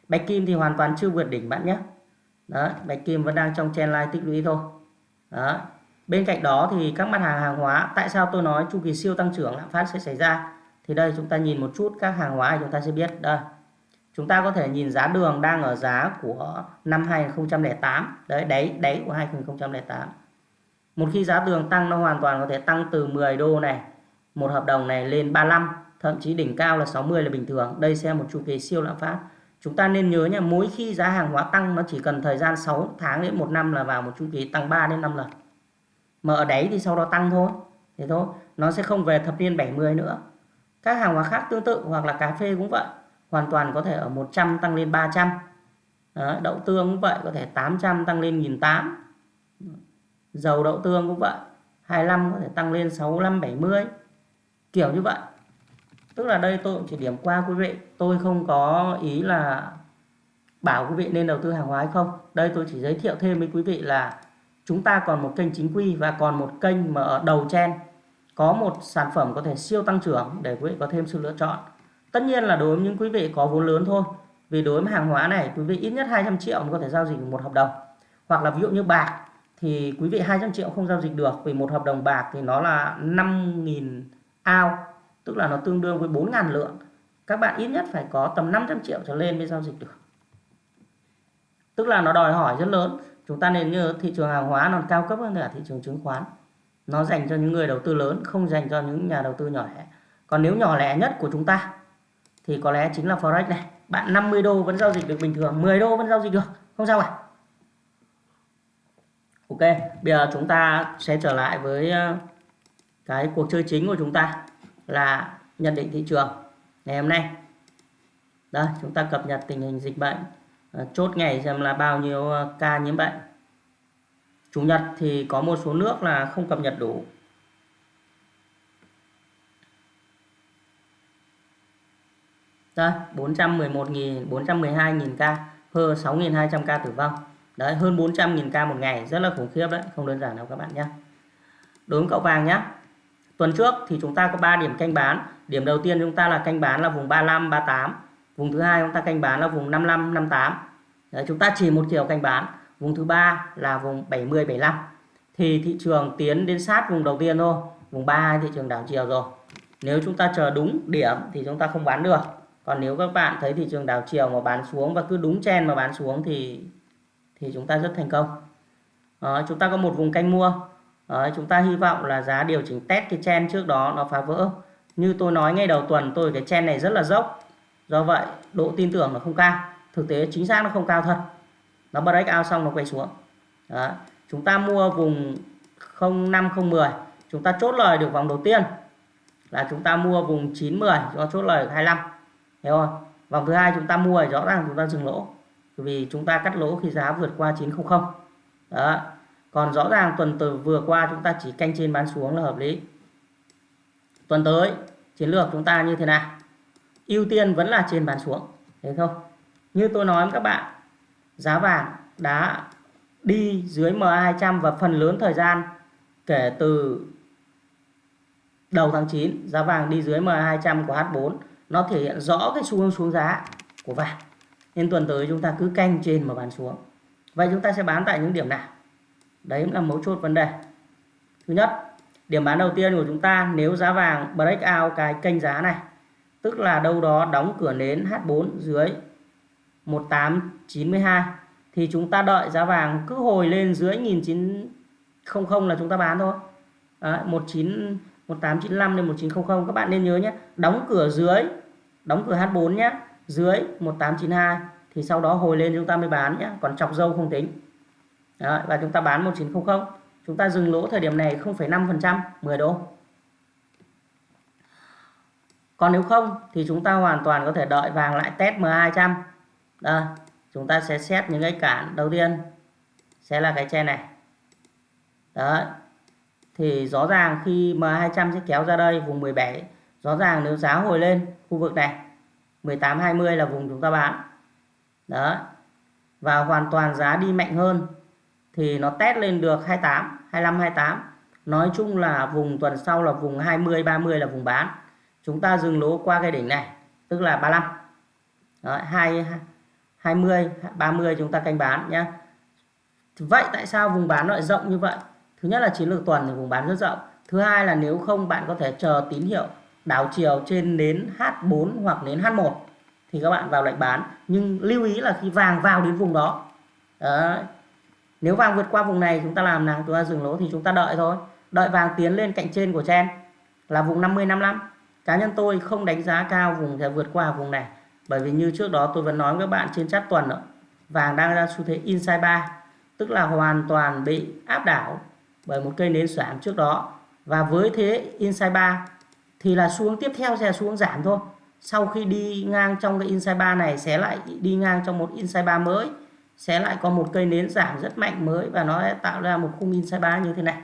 Speaker 1: Bạch kim thì hoàn toàn chưa vượt đỉnh bạn nhé. Đó bạch kim vẫn đang trong trend line tích lũy thôi. Đó bên cạnh đó thì các mặt hàng hàng hóa, tại sao tôi nói chu kỳ siêu tăng trưởng, lạm phát sẽ xảy ra? Thì đây, chúng ta nhìn một chút các hàng hóa chúng ta sẽ biết. Đây chúng ta có thể nhìn giá đường đang ở giá của năm 2008 đấy, đáy đáy của 2008 một khi giá đường tăng, nó hoàn toàn có thể tăng từ 10 đô này, một hợp đồng này lên 35 thậm chí đỉnh cao là 60 là bình thường. Đây sẽ một chu kỳ siêu lạm phát. Chúng ta nên nhớ nha, mỗi khi giá hàng hóa tăng, nó chỉ cần thời gian 6 tháng đến một năm là vào một chu kỳ tăng 3 đến 5 lần. Mà ở đấy thì sau đó tăng thôi. Thế thôi, nó sẽ không về thập niên 70 nữa. Các hàng hóa khác tương tự hoặc là cà phê cũng vậy hoàn toàn có thể ở 100 tăng lên 300 Đó, đậu tương cũng vậy có thể 800 tăng lên 1008 dầu đậu tương cũng vậy 25 có thể tăng lên 65 70 kiểu như vậy. Tức là đây tôi chỉ điểm qua quý vị tôi không có ý là bảo quý vị nên đầu tư hàng hóa hay không. Đây tôi chỉ giới thiệu thêm với quý vị là chúng ta còn một kênh chính quy và còn một kênh mà ở đầu chen có một sản phẩm có thể siêu tăng trưởng để quý vị có thêm sự lựa chọn tất nhiên là đối với những quý vị có vốn lớn thôi, vì đối với hàng hóa này quý vị ít nhất 200 triệu mới có thể giao dịch một hợp đồng. Hoặc là ví dụ như bạc thì quý vị 200 triệu không giao dịch được, vì một hợp đồng bạc thì nó là 5.000 ao, tức là nó tương đương với 4.000 lượng. Các bạn ít nhất phải có tầm 500 triệu trở lên mới giao dịch được. Tức là nó đòi hỏi rất lớn. Chúng ta nên nhớ thị trường hàng hóa nó cao cấp hơn cả thị trường chứng khoán. Nó dành cho những người đầu tư lớn, không dành cho những nhà đầu tư nhỏ lẻ. Còn nếu nhỏ lẻ nhất của chúng ta thì có lẽ chính là forex này bạn 50 đô vẫn giao dịch được bình thường 10 đô vẫn giao dịch được, không sao cả. Ok, bây giờ chúng ta sẽ trở lại với ờ, cái cuộc chơi chính của chúng ta là nhận định thị trường ngày hôm nay. Đây, chúng ta cập nhật tình hình dịch bệnh ờ, chốt ngày xem là bao nhiêu ờ, ca nhiễm bệnh. Chủ nhật thì có một số nước là không cập nhật đủ. Đây 411.000 412.000 ca hơn 6.200 ca tử vong. Đấy hơn 400.000 ca một ngày rất là khủng khiếp đấy không đơn giản đâu các bạn nhé đối với cậu vàng nhé tuần trước thì chúng ta có 3 điểm canh bán. Điểm đầu tiên chúng ta là canh bán là vùng 35 38 vùng thứ hai chúng ta canh bán là vùng 55 58 đấy, chúng ta chỉ một chiều canh bán. Vùng thứ ba là vùng 70 75 thì thị trường tiến đến sát vùng đầu tiên thôi. Vùng 32 thị trường đảo chiều rồi. Nếu chúng ta chờ đúng điểm thì chúng ta không bán được còn nếu các bạn thấy thị trường đảo chiều mà bán xuống và cứ đúng chen mà bán xuống thì thì chúng ta rất thành công. À, chúng ta có một vùng canh mua. À, chúng ta hy vọng là giá điều chỉnh test cái chen trước đó nó phá vỡ. Như tôi nói ngay đầu tuần tôi cái chen này rất là dốc. Do vậy độ tin tưởng nó không cao. Thực tế chính xác nó không cao thật. Nó break out xong nó quay xuống. Đó. chúng ta mua vùng 05010 chúng ta chốt lời được vòng đầu tiên là chúng ta mua vùng 910 chúng ta chốt lời được 25 hiểu không? Vòng thứ hai chúng ta mua rõ ràng chúng ta dừng lỗ. Vì chúng ta cắt lỗ khi giá vượt qua 900 đó. Còn rõ ràng tuần từ vừa qua chúng ta chỉ canh trên bán xuống là hợp lý. Tuần tới, chiến lược chúng ta như thế nào? Ưu tiên vẫn là trên bán xuống. Thế thôi. như tôi nói với các bạn, giá vàng đã đi dưới MA200 và phần lớn thời gian kể từ đầu tháng 9 giá vàng đi dưới MA200 của H4 nó thể hiện rõ cái xu hướng xuống giá của vàng. Nên tuần tới chúng ta cứ canh trên mà bán xuống. Vậy chúng ta sẽ bán tại những điểm nào? Đấy là mấu chốt vấn đề. Thứ nhất điểm bán đầu tiên của chúng ta nếu giá vàng break out cái kênh giá này tức là đâu đó đóng cửa nến H4 dưới 1892 thì chúng ta đợi giá vàng cứ hồi lên dưới 1900 là chúng ta bán thôi. Đấy, 19 1895 đến 1900 các bạn nên nhớ nhé đóng cửa dưới đóng cửa H4 nhé dưới 1892 thì sau đó hồi lên chúng ta mới bán nhé còn chọc dâu không tính. Đấy, và chúng ta bán 1900 chúng ta dừng lỗ thời điểm này 0,5% 10 đô. Còn nếu không thì chúng ta hoàn toàn có thể đợi vàng lại test M200 đây chúng ta sẽ xét những cái cản. Đầu tiên sẽ là cái tre này. Đấy thì rõ ràng khi M200 sẽ kéo ra đây vùng 17 rõ ràng nếu giá hồi lên khu vực này 1820 là vùng chúng ta bán. Đó và hoàn toàn giá đi mạnh hơn thì nó test lên được 28 25 28 nói chung là vùng tuần sau là vùng 20 30 là vùng bán. Chúng ta dừng lỗ qua cái đỉnh này tức là 35 đó, 2 20 30 chúng ta canh bán nhé vậy tại sao vùng bán lại rộng như vậy? Thứ nhất là chiến lược tuần thì vùng bán rất rộng. Thứ hai là nếu không bạn có thể chờ tín hiệu đảo chiều trên đến H4 hoặc đến H1 thì các bạn vào lệnh bán. Nhưng lưu ý là khi vàng vào đến vùng đó Đấy. nếu vàng vượt qua vùng này chúng ta làm nào? Chúng ta dừng lỗ thì chúng ta đợi thôi. Đợi vàng tiến lên cạnh trên của chen là vùng 50 55 cá nhân tôi không đánh giá cao vùng sẽ vượt qua vùng này bởi vì như trước đó tôi vẫn nói với các bạn trên chat tuần đó, vàng đang ra xu thế inside 3 tức là hoàn toàn bị áp đảo bởi một cây nến xoảng trước đó. Và với thế inside 3 thì là xuống tiếp theo sẽ xuống giảm thôi. Sau khi đi ngang trong cái inside bar này, sẽ lại đi ngang trong một inside bar mới. Sẽ lại có một cây nến giảm rất mạnh mới và nó sẽ tạo ra một khung inside bar như thế này.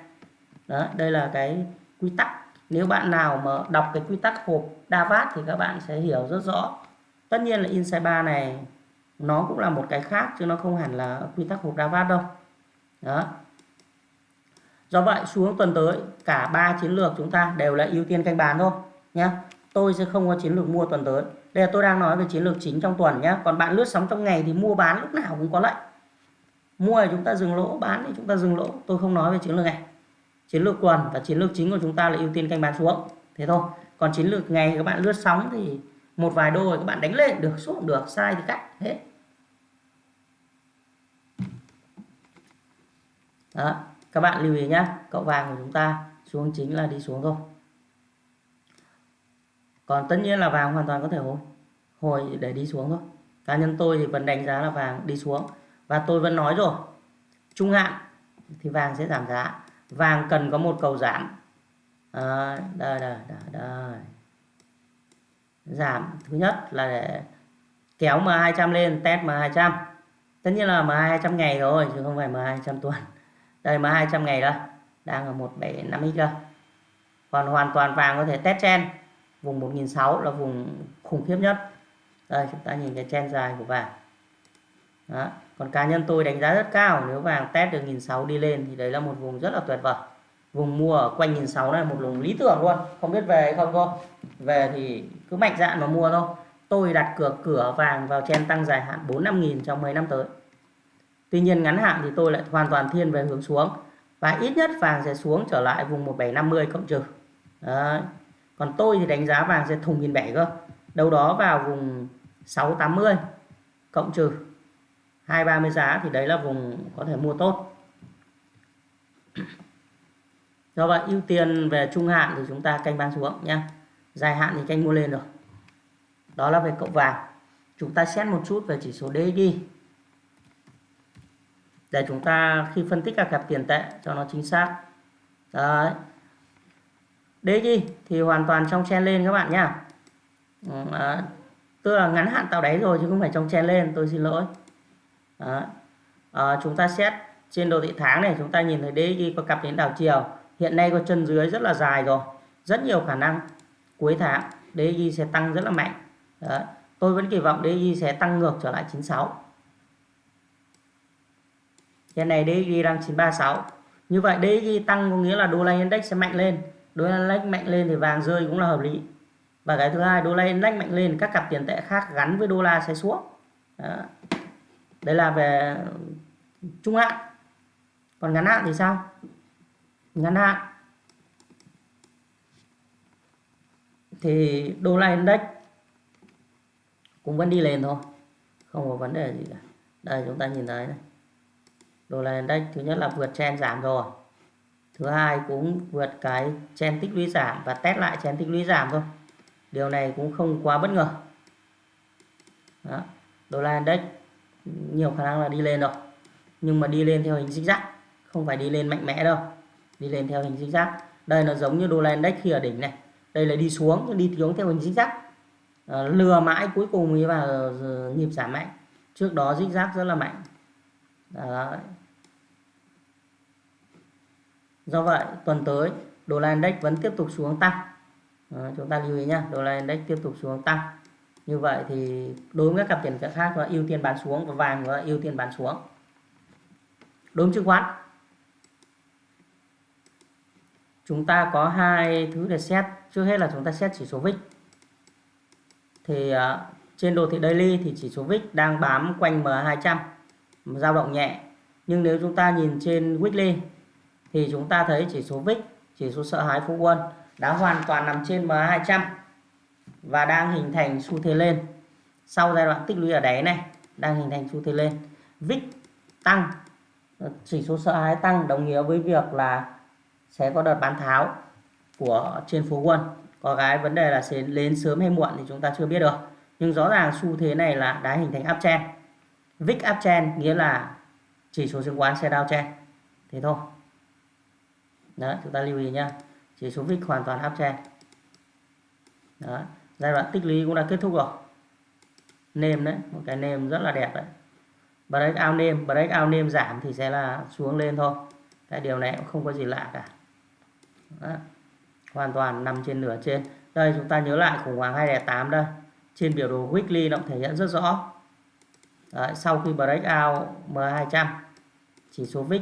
Speaker 1: Đó, đây là cái quy tắc. Nếu bạn nào mà đọc cái quy tắc hộp Davat thì các bạn sẽ hiểu rất rõ. Tất nhiên là inside bar này nó cũng là một cái khác chứ nó không hẳn là quy tắc hộp Davat đâu. Đó do vậy, xuống tuần tới, cả ba chiến lược chúng ta đều là ưu tiên canh bán thôi nhé tôi sẽ không có chiến lược mua tuần tới. Đây là tôi đang nói về chiến lược chính trong tuần nhé còn bạn lướt sóng trong ngày thì mua bán lúc nào cũng có lệnh mua thì chúng ta dừng lỗ, bán thì chúng ta dừng lỗ. Tôi không nói về chiến lược này. Chiến lược tuần và chiến lược chính của chúng ta là ưu tiên canh bán xuống. Thế thôi. Còn chiến lược ngày các bạn lướt sóng thì một vài đô các bạn đánh lên, được, xuống được, sai thì cắt hết đó các bạn lưu ý nhé cậu vàng của chúng ta xuống chính là đi xuống thôi. Còn tất nhiên là vàng hoàn toàn có thể hồi hồi để đi xuống thôi. Cá nhân tôi thì vẫn đánh giá là vàng đi xuống. Và tôi vẫn nói rồi trung hạn thì vàng sẽ giảm giá. Vàng cần có một cầu giảm. Ờ, à, đây, đây, đây, đây. giảm thứ nhất là để kéo M200 lên test M200 tất nhiên là M200 ngày rồi chứ không phải M200 tuần đây mà 200 ngày đây đang ở 175x đây còn hoàn toàn vàng có thể test chen vùng 1006 là vùng khủng khiếp nhất. Đây, chúng ta nhìn cái chen dài của vàng. Đó. còn cá nhân tôi đánh giá rất cao, nếu vàng test được 1006 đi lên thì đấy là một vùng rất là tuyệt vời. Vùng mua ở quanh 1006 này một vùng lý tưởng luôn. Không biết về hay không cô? Về thì cứ mạnh dạn mà mua thôi. Tôi đặt cửa cửa vàng vào chen tăng dài hạn 4 5 nghìn trong mấy năm tới. Tuy nhiên ngắn hạn thì tôi lại hoàn toàn thiên về hướng xuống và ít nhất vàng sẽ xuống trở lại vùng 1750 cộng trừ. Đấy. Còn tôi thì đánh giá vàng sẽ thùng 1007 cơ. Đâu đó vào vùng 680 cộng trừ 230 giá thì đấy là vùng có thể mua tốt. Do vậy, ưu tiên về trung hạn thì chúng ta canh bán xuống nhé. Dài hạn thì canh mua lên rồi. Đó là về cộng vàng. Chúng ta xét một chút về chỉ số DXY để chúng ta khi phân tích các cặp tiền tệ cho nó chính xác. Đấy. DG thì hoàn toàn trong chen lên các bạn nhá. À, tức là ngắn hạn tạo đáy rồi chứ không phải trong chen lên tôi xin lỗi. À, chúng ta xét trên đồ thị tháng này chúng ta nhìn thấy DG có cặp đến đảo chiều. Hiện nay có chân dưới rất là dài rồi. Rất nhiều khả năng cuối tháng DG sẽ tăng rất là mạnh. Đấy. tôi vẫn kỳ vọng DG sẽ tăng ngược trở lại 96 hiện này DXY đang 936 như vậy DXY tăng có nghĩa là đô la index sẽ mạnh lên. Đô la index mạnh lên thì vàng rơi cũng là hợp lý. Và cái thứ hai, đô la index mạnh lên, các cặp tiền tệ khác gắn với đô la sẽ xuống. Đó. đây là về trung hạn. Còn ngắn hạn thì sao? Ngắn hạn. Thì đô la index cũng vẫn đi lên thôi. Không có vấn đề gì cả. Đây, chúng ta nhìn thấy này đồ này đây thứ nhất là vượt chen giảm rồi. Thứ hai cũng vượt cái chen tích lũy giảm và test lại chen tích lũy giảm thôi. Điều này cũng không quá bất ngờ. Đó. đô la index nhiều khả năng là đi lên rồi. Nhưng mà đi lên theo hình zigzag không phải đi lên mạnh mẽ đâu. Đi lên theo hình zigzag. Đây nó giống như đô la index khi ở đỉnh này. Đây là đi xuống đi xuống theo hình zigzag. À, lừa mãi cuối cùng mới vào nhịp giảm mạnh. Trước đó zigzag rất là mạnh. Đấy. do vậy tuần tới đô la index vẫn tiếp tục xuống tăng. Đó, chúng ta lưu ý nhé đô la index tiếp tục xuống tăng. Như vậy thì đối với các cặp tiền tệ khác là ưu tiên bán xuống và vàng là ưu tiên bán xuống. Đối với chứng khoán chúng ta có hai thứ để xét. Trước hết là chúng ta xét chỉ số VIX. Thì uh, trên đồ thị daily thì chỉ số VIX đang bám quanh M200 dao động nhẹ. Nhưng nếu chúng ta nhìn trên weekly thì chúng ta thấy chỉ số VIX chỉ số sợ hãi phú quân đã hoàn toàn nằm trên M200 và đang hình thành xu thế lên. Sau giai đoạn tích lũy ở đáy này, đang hình thành xu thế lên. VIX tăng, chỉ số sợ hãi tăng đồng nghĩa với việc là sẽ có đợt bán tháo của trên phố quân. Có cái vấn đề là sẽ lên sớm hay muộn thì chúng ta chưa biết được. Nhưng rõ ràng xu thế này là đã hình thành áp uptrend. VIX uptrend nghĩa là chỉ số chứng khoán sẽ downtrend thế thôi. Đó chúng ta lưu ý nhá. Chỉ số VIX hoàn toàn uptrend đó giai đoạn tích lũy cũng đã kết thúc rồi. Nêm đấy, một cái nêm rất là đẹp đấy. Break out nêm break out nêm giảm thì sẽ là xuống lên thôi. Cái điều này cũng không có gì lạ cả. Đó. hoàn toàn nằm trên nửa trên. Đây, chúng ta nhớ lại khủng hoảng 208 đây. Trên biểu đồ weekly nó thể hiện rất rõ. Đấy, sau khi break out M200 chỉ số VIX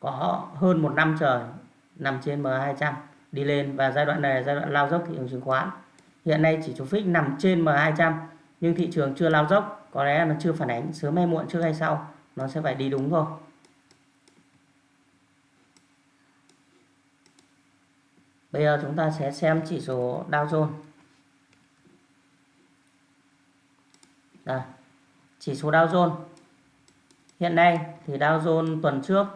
Speaker 1: có hơn một năm trời nằm trên M200 đi lên và giai đoạn này là giai đoạn lao dốc thị trường chứng khoán. Hiện nay chỉ số VIX nằm trên M200 nhưng thị trường chưa lao dốc có lẽ nó chưa phản ánh sớm hay muộn trước hay sau nó sẽ phải đi đúng thôi. Bây giờ chúng ta sẽ xem chỉ số Dow Jones. Đây chỉ số Dow Jones. Hiện nay thì Dow Jones tuần trước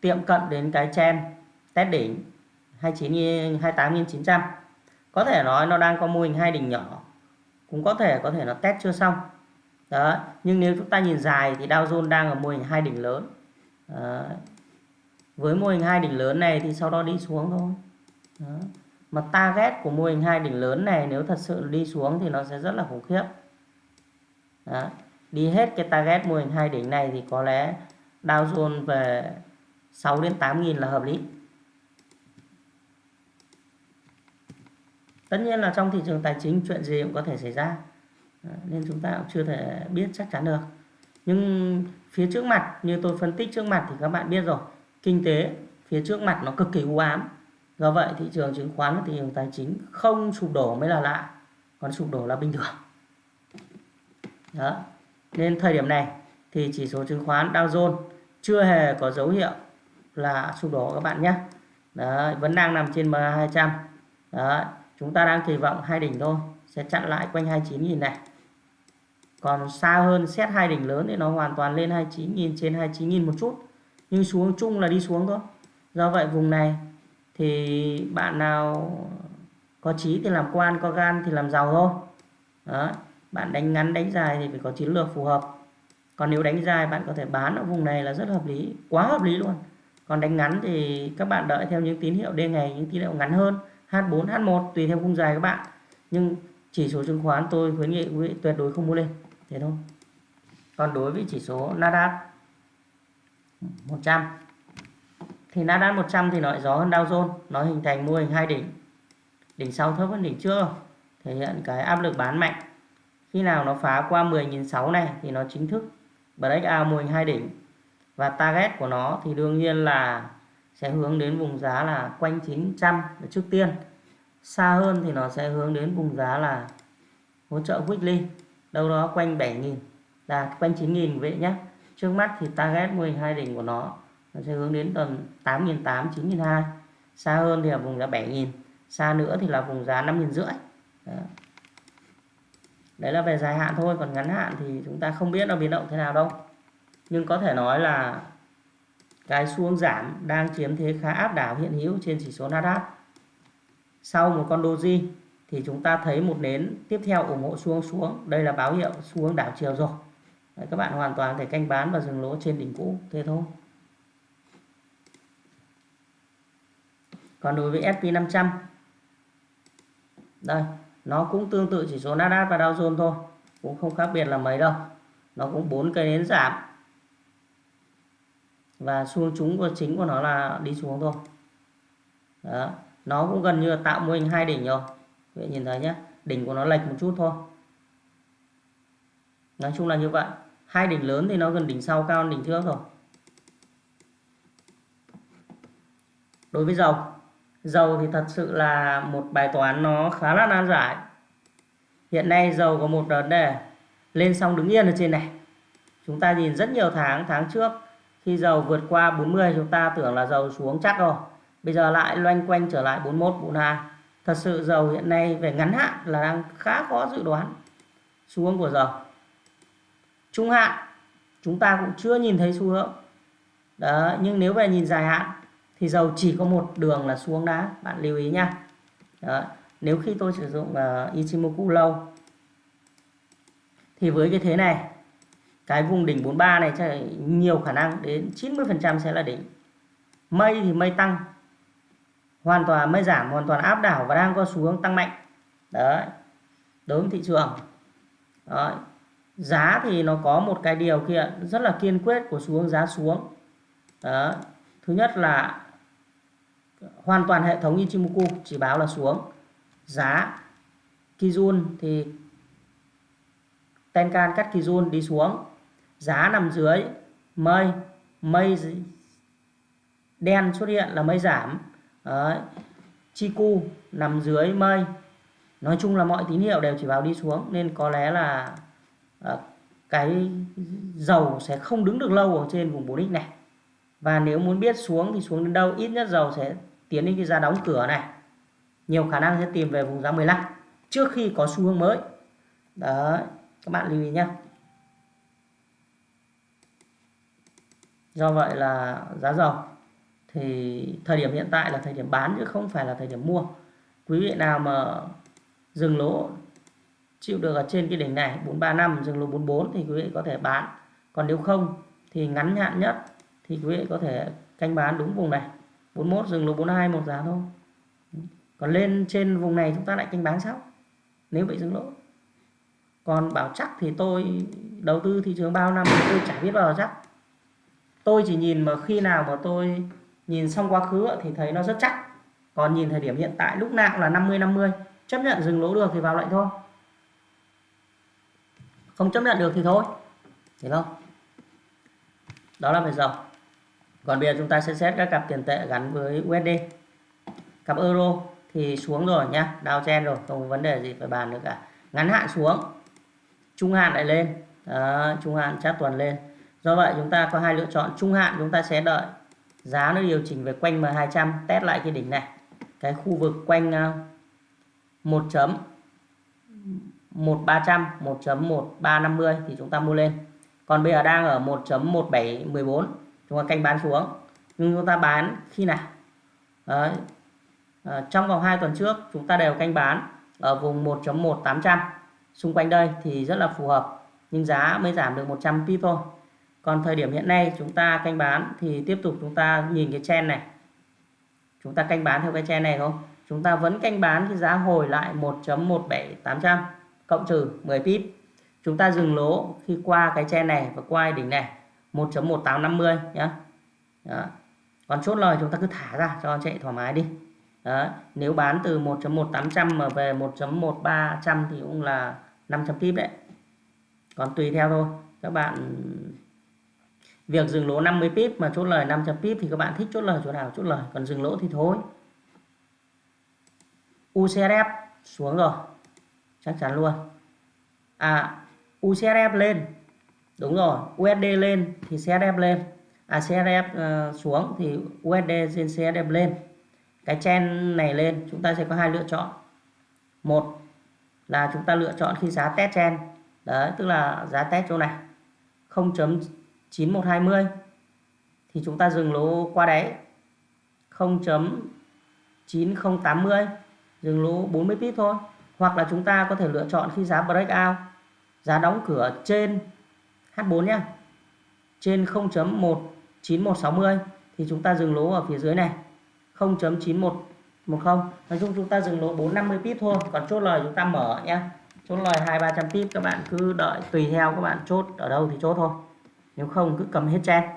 Speaker 1: tiệm cận đến cái chen test đỉnh 29 28.900 có thể nói nó đang có mô hình hai đỉnh nhỏ. Cũng có thể có thể nó test chưa xong. Đó, nhưng nếu chúng ta nhìn dài thì Dow Jones đang ở mô hình hai đỉnh lớn. Đó. với mô hình hai đỉnh lớn này thì sau đó đi xuống thôi. Đó. mà target của mô hình hai đỉnh lớn này nếu thật sự đi xuống thì nó sẽ rất là khủng khiếp. Đó đi hết cái target mô hình hai đỉnh này thì có lẽ Dow Jones về 6 đến 8 nghìn là hợp lý. Tất nhiên là trong thị trường tài chính chuyện gì cũng có thể xảy ra. Nên chúng ta cũng chưa thể biết chắc chắn được. Nhưng phía trước mặt, như tôi phân tích trước mặt thì các bạn biết rồi, kinh tế phía trước mặt nó cực kỳ u ám. Do vậy thị trường chứng khoán và thị trường tài chính không sụp đổ mới là lạ, còn sụp đổ là bình thường. Đó nên thời điểm này thì chỉ số chứng khoán Dow Jones chưa hề có dấu hiệu là sụp đổ các bạn nhé. Đấy, vẫn đang nằm trên MA200 Đấy, chúng ta đang kỳ vọng hai đỉnh thôi sẽ chặn lại quanh 29.000 này. Còn xa hơn xét hai đỉnh lớn thì nó hoàn toàn lên 29.000 trên 29.000 một chút nhưng xuống chung là đi xuống thôi. Do vậy vùng này thì bạn nào có trí thì làm quan có gan thì làm giàu thôi. Đó bạn đánh ngắn, đánh dài thì phải có chiến lược phù hợp. Còn nếu đánh dài, bạn có thể bán ở vùng này là rất hợp lý, quá hợp lý luôn. Còn đánh ngắn thì các bạn đợi theo những tín hiệu đêm ngày, những tín hiệu ngắn hơn H4 H1 tùy theo khung dài các bạn. Nhưng chỉ số chứng khoán, tôi khuyến nghị quý vị tuyệt đối không mua lên. Thế thôi. Còn đối với chỉ số Nasdaq 100 thì Nasdaq 100 thì nó lại gió hơn Dow Jones nó hình thành mô hình hai đỉnh. Đỉnh sau thấp hơn đỉnh trước. Thể hiện cái áp lực bán mạnh khi nào nó phá qua 10.600 này thì nó chính thức breakout mô hình hai đỉnh. Và target của nó thì đương nhiên là sẽ hướng đến vùng giá là quanh 900 trước tiên. Xa hơn thì nó sẽ hướng đến vùng giá là hỗ trợ weekly, đâu đó quanh 7.000 là quanh 9.000 vậy nhé. Trước mắt thì target mô hình hai đỉnh của nó nó sẽ hướng đến tầm 8.800 9.200 xa hơn thì là vùng giá 7.000 xa nữa thì là vùng giá 5.500 rưỡi đấy là về dài hạn thôi còn ngắn hạn thì chúng ta không biết nó biến động thế nào đâu nhưng có thể nói là cái xuống giảm đang chiếm thế khá áp đảo hiện hữu trên chỉ số Nasdaq. Sau một con doji thì chúng ta thấy một nến tiếp theo ủng hộ xuống xuống. Đây là báo hiệu xuống đảo chiều rồi. Đấy, các bạn hoàn toàn thể canh bán và dừng lỗ trên đỉnh cũ thế thôi. Còn đối với SP500 đây, nó cũng tương tự chỉ số Nasdaq và Dow Jones thôi, cũng không khác biệt là mấy đâu. Nó cũng bốn cây nến giảm. Và xu chúng của chính của nó là đi xuống thôi. Đó, nó cũng gần như là tạo mô hình hai đỉnh rồi. vậy nhìn thấy nhé, đỉnh của nó lệch một chút thôi. Nói chung là như vậy. Hai đỉnh lớn thì nó gần đỉnh sau cao hơn đỉnh trước rồi. Đối với dầu dầu thì thật sự là một bài toán nó khá là nan giải. Hiện nay dầu có một vấn đề lên xong đứng yên ở trên này. Chúng ta nhìn rất nhiều tháng tháng trước, khi dầu vượt qua 40 chúng ta tưởng là dầu xuống chắc rồi. Bây giờ lại loanh quanh trở lại 41 42 thật sự dầu hiện nay về ngắn hạn là đang khá khó dự đoán. Xuống của dầu. Trung hạn, chúng ta cũng chưa nhìn thấy xu hướng. Đó nhưng nếu về nhìn dài hạn thì dầu chỉ có một đường là xuống đá bạn lưu ý nhá Đó. nếu khi tôi sử dụng uh, Ichimoku lâu thì với cái thế này cái vùng đỉnh 43 này chắc nhiều khả năng đến 90% sẽ là đỉnh mây thì mây tăng hoàn toàn mây giảm hoàn toàn áp đảo và đang có xu hướng tăng mạnh đấy đối với thị trường đấy. giá thì nó có một cái điều kiện rất là kiên quyết của xu hướng giá xuống đấy. thứ nhất là hoàn toàn hệ thống Ichimoku chỉ báo là xuống. Giá Kijun thì Tenkan cắt Kijun đi xuống. Giá nằm dưới mây. Mây đen xuất hiện là mây giảm. Đấy. Chiku nằm dưới mây. Nói chung là mọi tín hiệu đều chỉ báo đi xuống, nên có lẽ là à, cái dầu sẽ không đứng được lâu ở trên vùng 4x này và nếu muốn biết xuống thì xuống đến đâu, ít nhất dầu sẽ tiến đến cái giá đóng cửa này. Nhiều khả năng sẽ tìm về vùng giá 15 trước khi có xu hướng mới. Đấy, các bạn lưu ý nhé do vậy là giá dầu thì thời điểm hiện tại là thời điểm bán chứ không phải là thời điểm mua. Quý vị nào mà dừng lỗ, chịu được ở trên cái đỉnh này 435 dừng lỗ 44 thì quý vị có thể bán. Còn nếu không thì ngắn hạn nhất thì quý vị có thể canh bán đúng vùng này. 41 dừng lỗ 42 một giá thôi. Còn lên trên vùng này chúng ta lại canh bán sau, nếu bị dừng lỗ. Còn bảo chắc thì tôi đầu tư thị trường bao năm thì tôi chả biết bao giờ chắc. Tôi chỉ nhìn mà khi nào mà tôi nhìn xong quá khứ thì thấy nó rất chắc. Còn nhìn thời điểm hiện tại lúc nào là 50 50 chấp nhận dừng lỗ được thì vào lệnh thôi. Không chấp nhận được thì thôi. Hiểu không? Đó là về dầu còn bây giờ chúng ta sẽ xét các cặp tiền tệ gắn với USD cặp euro thì xuống rồi nhá đào chen rồi không có vấn đề gì phải bàn nữa cả. Ngắn hạn xuống trung hạn lại lên. Đó, trung hạn chắc tuần lên. Do vậy chúng ta có hai lựa chọn trung hạn chúng ta sẽ đợi giá nó điều chỉnh về quanh M200 test lại cái đỉnh này. Cái khu vực quanh ờ, 1 chấm 1300 1.1350 thì chúng ta mua lên. Còn bây giờ đang ở 1.1714 chúng ta canh bán xuống. Nhưng chúng ta bán khi nào? Đấy. À, trong vòng 2 tuần trước chúng ta đều canh bán ở vùng 1.1800 xung quanh đây thì rất là phù hợp nhưng giá mới giảm được 100 pip thôi. Còn thời điểm hiện nay chúng ta canh bán thì tiếp tục chúng ta nhìn cái chen này. Chúng ta canh bán theo cái chen này không? Chúng ta vẫn canh bán cái giá hồi lại 1.17800 cộng trừ 10 pip. Chúng ta dừng lỗ khi qua cái chen này và qua đỉnh này. 1.1850 nhé Đó. còn chốt lời chúng ta cứ thả ra, cho chạy thoải mái đi. Đó. nếu bán từ 1.1800 mà về 1.1300 thì cũng là 500 pip đấy. Còn tùy theo thôi. Các bạn, việc dừng lỗ 50 pip mà chốt lời 500 pip thì các bạn thích chốt lời chỗ nào, chốt lời. Còn dừng lỗ thì thôi. UCRF xuống rồi. Chắc chắn luôn. À UCRF lên đúng rồi USD lên thì CSF lên. À CSF uh, ờ, xuống thì USD trên CSF lên. Cái chen này lên chúng ta sẽ có hai lựa chọn. Một là chúng ta lựa chọn khi giá test chen đấy tức là giá test chỗ này 0.9120 thì thì chúng ta dừng lỗ qua đáy 0.9080 dừng lỗ 40 pip thôi. Hoặc là chúng ta có thể lựa chọn khi giá breakout giá đóng cửa trên H4 nhé trên 0.19160 thì chúng ta dừng lỗ ở phía dưới này. 0.9110 nói chung chúng ta dừng lỗ 450 pip thôi, còn chốt lời chúng ta mở nhé chốt lời hai ba trăm pip, các bạn cứ đợi, tùy theo các bạn chốt ở đâu thì chốt thôi. Nếu không cứ cầm hết trang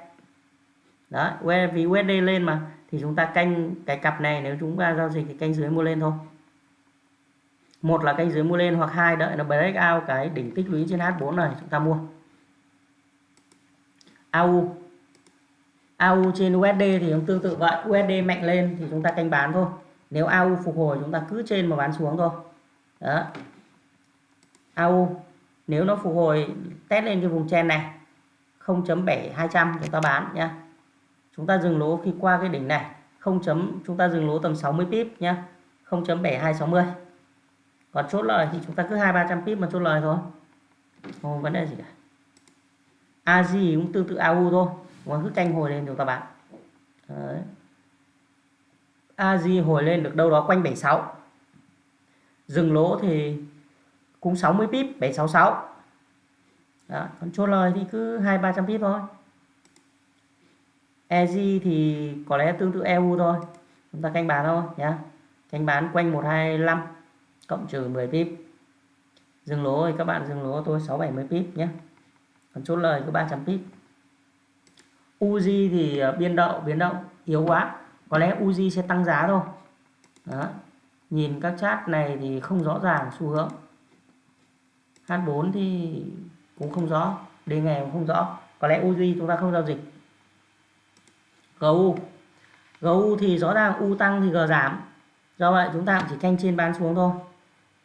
Speaker 1: đó vì USD lên mà, thì chúng ta canh cái cặp này, nếu chúng ta giao dịch thì canh dưới mua lên thôi. Một là canh dưới mua lên hoặc hai đợi nó break out cái đỉnh tích lũy trên H4 này, chúng ta mua. AU. AU trên USD thì cũng tương tự vậy. USD mạnh lên thì chúng ta canh bán thôi. Nếu AU phục hồi, chúng ta cứ trên mà bán xuống thôi. Đó. AU, nếu nó phục hồi, test lên cái vùng chen này 0.7200 chúng ta bán nhá. Chúng ta dừng lỗ khi qua cái đỉnh này 0. chúng ta dừng lỗ tầm 60 pip nhá 0.7260 còn chốt lời thì chúng ta cứ hai ba trăm pip mà chốt lời thôi. Không vấn đề gì cả. AG cũng tương tự AU thôi. Còn cứ canh hồi lên chúng ta bán Đấy. Hồi lên được đâu đó quanh 76 dừng lỗ thì cũng 60 pip 766 đó. còn chốt lời thì cứ hai ba trăm pip thôi. EZ thì có lẽ tương tự EU thôi. Chúng ta canh bán thôi, nhá. Canh bán quanh 125 cộng trừ 10 pip. Dừng lỗ thì các bạn dừng lỗ tôi 670 pip nhé còn chốt lời có 300 pip Uzi thì ờ, biên đậu biến động yếu quá. Có lẽ Uzi sẽ tăng giá thôi. Đó. Nhìn các chart này thì không rõ ràng xu hướng. H4 thì cũng không rõ đề ngày cũng không rõ. Có lẽ Uzi chúng ta không giao dịch. GU GU thì rõ ràng U tăng thì G giảm. Do vậy chúng ta cũng chỉ canh trên bán xuống thôi.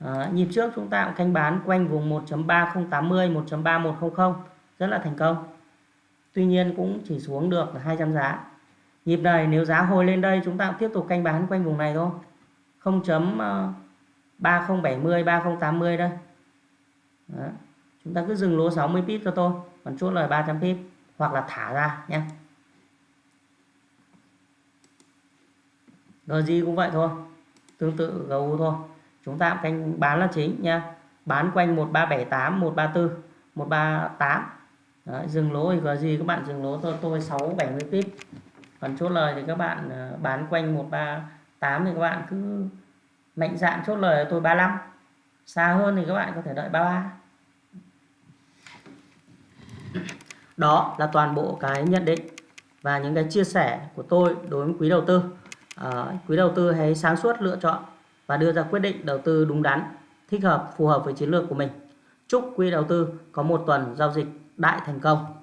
Speaker 1: À, nhịp trước chúng ta cũng canh bán quanh vùng 1.3080 1.3100 rất là thành công. Tuy nhiên cũng chỉ xuống được 200 giá. Nhịp này nếu giá hồi lên đây, chúng ta cũng tiếp tục canh bán quanh vùng này thôi. 0.3070 3080 ờ, đây. Đó. chúng ta cứ dừng lỗ 60 pip cho tôi, còn chốt lời 300 pip, hoặc là thả ra nhé. Rồi gì cũng vậy thôi, tương tự GU thôi. Chúng ta canh bán là chính nha. Bán quanh 1378 134 138 Đấy, dừng lỗ thì có gì các bạn dừng lỗ tôi tôi 670 pip. Còn chốt lời thì các bạn à, bán quanh 138 thì các bạn cứ mạnh dạn chốt lời tôi 35 xa hơn thì các bạn có thể đợi 33 đó là toàn bộ cái nhận định và những cái chia sẻ của tôi đối với quý đầu tư. À, quý đầu tư hãy sáng suốt lựa chọn và đưa ra quyết định đầu tư đúng đắn thích hợp phù hợp với chiến lược của mình. Chúc quý đầu tư có một tuần giao dịch đại thành công.